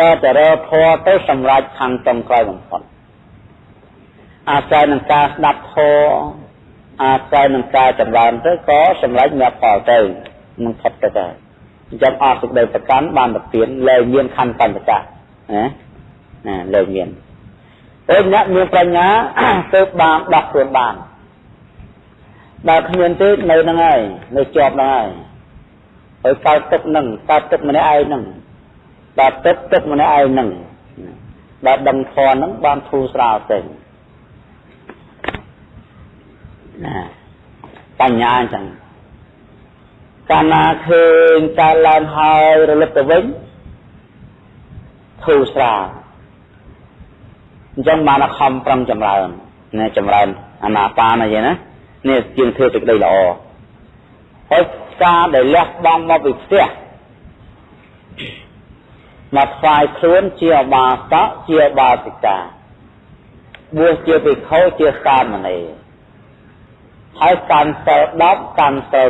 ដល់តែរធរទៅសម្រាប់ខាងចំក្រោយបំផុតអាស្រ័យនឹងការស្ដាប់ធម៌អាស្រ័យនឹងការចម្រើនទៅក៏សម្រេចមគ្គផលទៅនឹងផុតទៅដែរអញ្ចឹងអស់សេចក្តីប្រកាន់បានទៅទៀនលែងមានខណ្ឌបញ្ចកៈណាណាលែងមានពេលអ្នកមានប្រាជ្ញាទៅបានដោះខ្លួនបានបើគ្មានទេនៅហ្នឹងហើយនៅជាប់ហ្នឹងហើយ ហើយកើតទឹកហ្នឹងកើតទឹកម្នាក់ឯងហ្នឹងដល់ទឹកទឹកម្នាក់ឯងហ្នឹងដល់ដឹងធនហ្នឹងបានធូរស្រាលទៅណាបញ្ញាអញ្ចឹងកាលណាឃើញកើតឡើងហើយរលឹកទៅវិញធូរស្រាលអញ្ចឹងបានខំប្រឹងចម្រើនណាចម្រើនអាណាបាណាយាយណានេះជាងធ្វើសេចក្តីល្អហើយ ការដែលលះបង់មកពីផ្ទះមកថ្វាយខ្លួនជាអបាសកជាអបាសិកាបួសជាភិក្ខុជាសាមណេរហើយកាន់សិល10កាន់សិល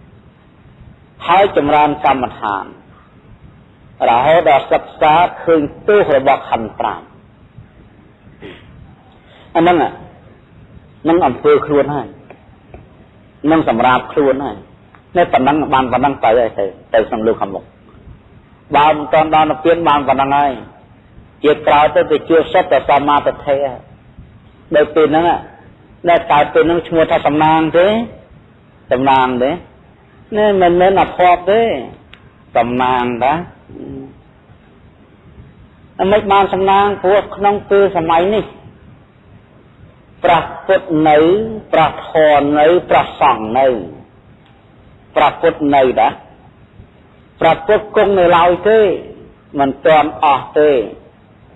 8ហើយចម្រើនកម្មដ្ឋានរហូតដល់សិក្សាឃើញទោសរបស់ខណ្ឌ5អាហ្នឹងនឹងអំពើខ្លួនហើយនឹងសម្រាប់ខ្លួនហើយ នៅប៉ុណ្ណឹងបានប៉ុណ្ណឹងទៅហើយទៅទៅក្នុងលោកខាងមុខបើមិនតាន់ដល់និព្វានបានប៉ុណ្ណឹងហើយជាក្រោយទៅទៅជួសុទ្ធតែសមាធិហើយដល់ពេលហ្នឹងដែលកើតពេលហ្នឹងឈ្មោះថាសំណាងទេសំណាងទេនេះមិនមែនអភ័ព្វទេសំណាងតាអមិនបានសំណាងព្រោះក្នុងពេលសម័យនេះប្រះពុតនៅប្រះធរនៅប្រះសង្ឃនៅ ប្រះពុតនៅតាប្រះពុតគង់នៅឡើយទេមិនទាន់អស់ទេ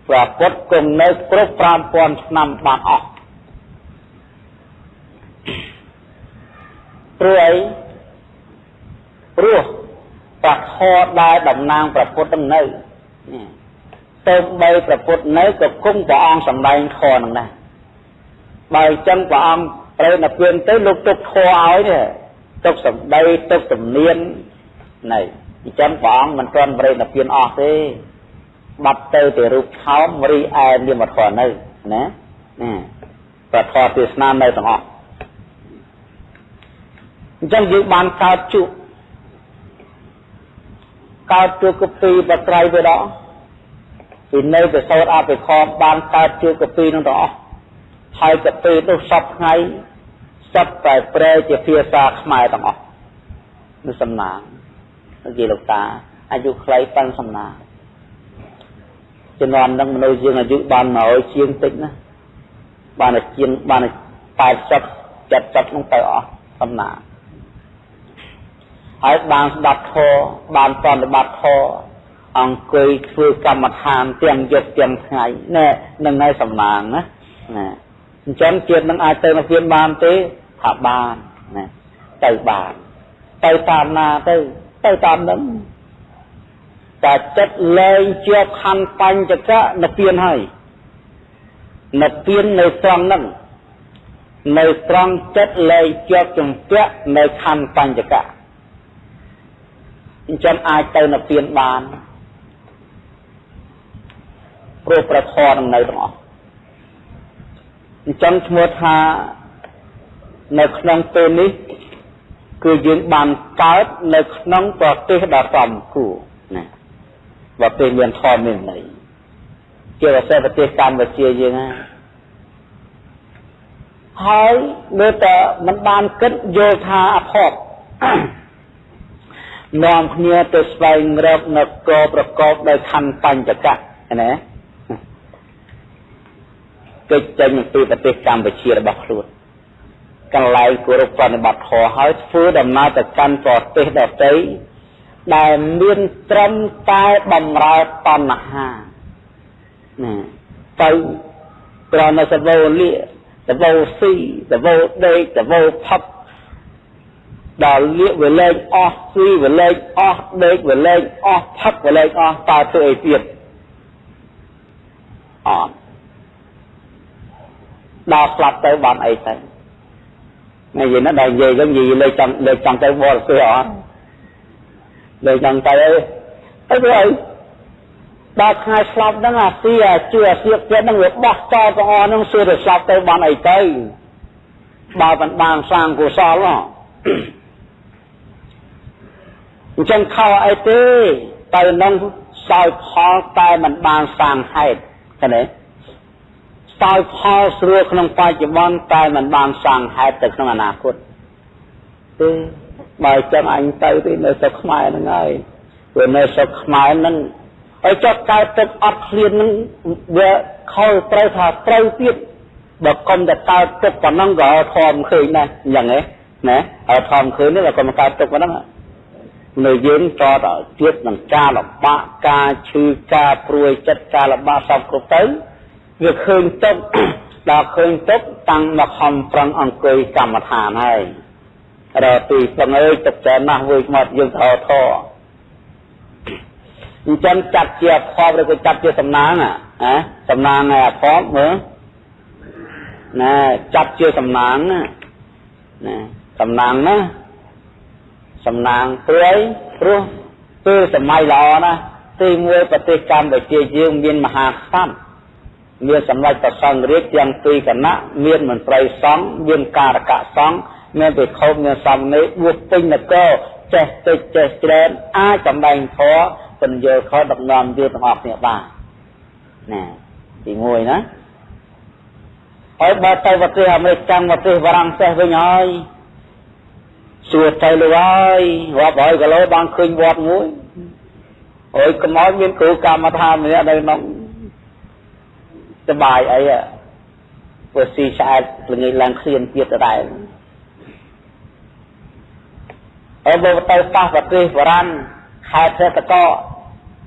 ប្រះពុតគង់នៅគ្រប់5000ឆ្នាំបានអស់ព្រោះអីព្រោះប្រធរដែលតំណាងប្រពុតនឹងនៅទៅបីប្រពុតនៅក៏គង់ព្រះអង្គសម្ដែងធរនឹងដែរបើអញ្ចឹងព្រះអង្គត្រូវនៅពឿនទៅលោកទុកធរឲ្យនេះ ទុកសម្ដីទុកទំនៀនណៃអញ្ចឹងព្រះអង្គមិនទាន់ប្រេណពៀនអស់ទេបាត់ទៅតែរូបខោមរីឯនាមធរនៅណាណាប្រធរទេសនានៅទាំងអស់អញ្ចឹងយើងបានកើតជួបកើតជួបកពីបត្រៃវាដល់ពីនៅទៅសោតអភិខមបានកើតជួបកពីនឹងទាំងអស់ហើយកពីនោះសពថ្ងៃ សពតែប្រែជាភាសាខ្មែរទាំងអស់នោះសំណាងនិយាយលោកតាអាយុខ្លីប៉ិនសំណាងជំនាន់នឹងមនុស្សយើងអាយុបាន100ជាងតិចណាបានជាងបាន80 70នោះទៅអស់សំណាងហើយបានស្ដាប់ធម៌បានប្រតិបត្តិធម៌អង្គុយធ្វើកម្មដ្ឋានទាំងយប់ទាំងថ្ងៃណែនឹងហើយសំណាងណាណា អញ្ចឹងជាតិនឹងអាចទៅនិព្វានបានទេថាបានណាទៅបានទៅតាមណាទៅទៅតាមនឹងតែចិត្តលែងជាប់ខណ្ឌបញ្ចកៈនិព្វានហើយនិព្វាននៅត្រង់ហ្នឹងនៅត្រង់ចិត្តលែងជាប់ជំពាក់នៅខណ្ឌបញ្ចកៈអញ្ចឹងអាចទៅនិព្វានបានព្រោះប្រធរនឹងនៅទាំងអស់ អញ្ចឹងឈ្មោះថានៅក្នុងពេលនេះគឺយើងបានកើតនៅក្នុងប្រទេសដ៏សំគួរណាប្រទេសមានធម៌មានន័យជាពិសេសប្រទេសកម្ពុជាយើងណាហើយមើលតែមិនបានគិតយល់ថាអភ័ព្វនាំគ្នាទៅស្វែងរកនគរប្រកបដោយខណ្ឌបញ្ចកៈណា គេចចេញពីប្រទេសកម្ពុជារបស់ខ្លួនកន្លែងគោរពប្រតិបត្តិធម៌ហើយធ្វើដំណើរទៅកាន់ប្រទេសដទៃដែលមានត្រឹមតែបំរើតណ្ហាណាទៅក្រណសវោលិសវោស៊ីសវោដេកសវោផឹកដល់លៀកវាលែងអស់ស៊ីវាលែងអស់ដេកវាលែងអស់ផឹកវាលែងអស់តើធ្វើអីទៀតអត់ ដល់ស្លាប់ទៅបានអីទៅនិយាយណាដល់និយាយទៅនិយាយលេខចង់លេខចង់ទៅបរទេសអត់លេខចង់ទៅអីទៅធ្វើអីដល់ថ្ងៃស្លាប់ហ្នឹងអាស៊ីអាជឿអាសៀកទៀតហ្នឹងវាបោះចោលទាំងអស់ហ្នឹងសួរទៅស្លាប់ទៅបានអីទៅបើមិនបានសាងកុសលហ៎អញ្ចឹងខោអីទេទៅនឹងសោយផលតែមិនបានសាងហេតុឃើញទេ សោយផលស្រួលក្នុងបច្ចុប្បន្នតែមិនបានសាងហេតុទៅក្នុងអនាគតទេបើចឹងអញទៅទីនៅស្រុកខ្មែរហ្នឹងហើយព្រោះនៅស្រុកខ្មែរហ្នឹងហើយចុះកើតទឹកអត់ឃ្លានហ្នឹងវាខលត្រូវថាត្រូវទៀតបើកុំតែកើតទឹកប៉ុណ្ណឹងក៏ធំឃើញដែរអញ្ចឹងហ៎ណាហើយធំឃើញនេះបើកុំកើតទឹកប៉ុណ្ណឹងនៅយើងតតទៀតនឹងការលំបាកការឈឺការព្រួយចិត្តការលំបាកសពគ្រប់ទៅ វាឃើញទុកដល់ឃើញទុកតាំងមកខំប្រឹងអង្គុយកម្មដ្ឋានហើយរកទីស្ងើយទឹកច្រើនណាស់វិញមកយើងថោថោអញ្ចឹងចាត់ជាអភ័ព្វឬក៏ចាត់ជាសំណាងណាសំណាងឯអភ័ព្វមើលណាចាត់ជាសំណាងណាណាសំណាងណាសំណាងព្រួយព្រោះពេលសម័យល្អណាទី1ប្រទេសកម្ពុជាយើងមានមហាក្សត្រ មានសម្ដេចព្រះសង្ឃរាជទាំងពីរគណៈមានមន្ត្រីសង្ឃមានការកៈសង្ឃមានពិខុមានសំណេរបួសពេញនគរចេះតិចចេះច្រើនអាចសម្ដែងធម៌ពន្យល់ខដឹកនាំយើងទាំងអស់គ្នាបានណាទី1ណាហើយបើទៅប្រទេសអាមេរិកចាំប្រទេសបារាំងសេះវិញហើយសួរទៅលើហើយរាប់រយគីឡូបានឃើញវត្តមួយអើយកំឲ្យមានគ្រូកម្មដ្ឋានម្នាក់នៅក្នុង សបាយអីព្រោះស៊ីឆ្អែតល្ងាចឡើងឃ្លានទៀតដែរហើយបើទៅប៉ះប្រទេសបារាំងខេត្តសេតក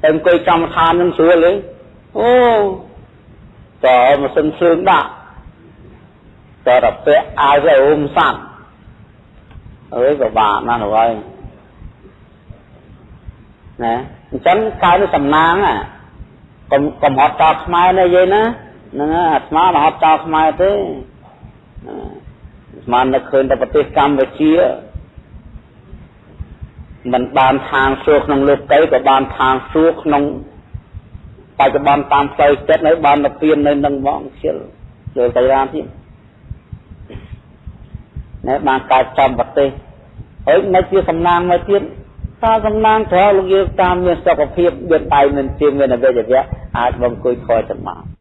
ទៅអង្គុយកម្មដ្ឋាននឹងស្រួលទេអូតើម៉ាស៊ីនភ្លើងដាក់តើរពាក់អាវទៅអ៊ុំសัตว์អើយក៏បាក់ណាស់ហើយណាអញ្ចឹងកើតសំណាង កុំកុំហត់ចោលខ្មែរណាយាយណាហ្នឹងអាស្មាមិនហត់ចោលខ្មែរទេស្មាននឹកឃើញតែប្រទេសកម្ពុជាមិនបានខាងសួរក្នុងលោកទៅក៏បានខាងសួរក្នុងបច្ចុប្បន្នតាមផ្លូវចិត្តនៅបានទៅពៀននៅនឹងហ្មងខ្ជិលលើទៅរានទៀតណែបានកើតចំប្រទេសហើយមិនជាសំណាងមកទៀត តើសំណាងត្រូវលោកយើងតាមមានសុខភាពមានដៃមានជាមានអវយវៈអាចបំគួយខ້ອຍចំមក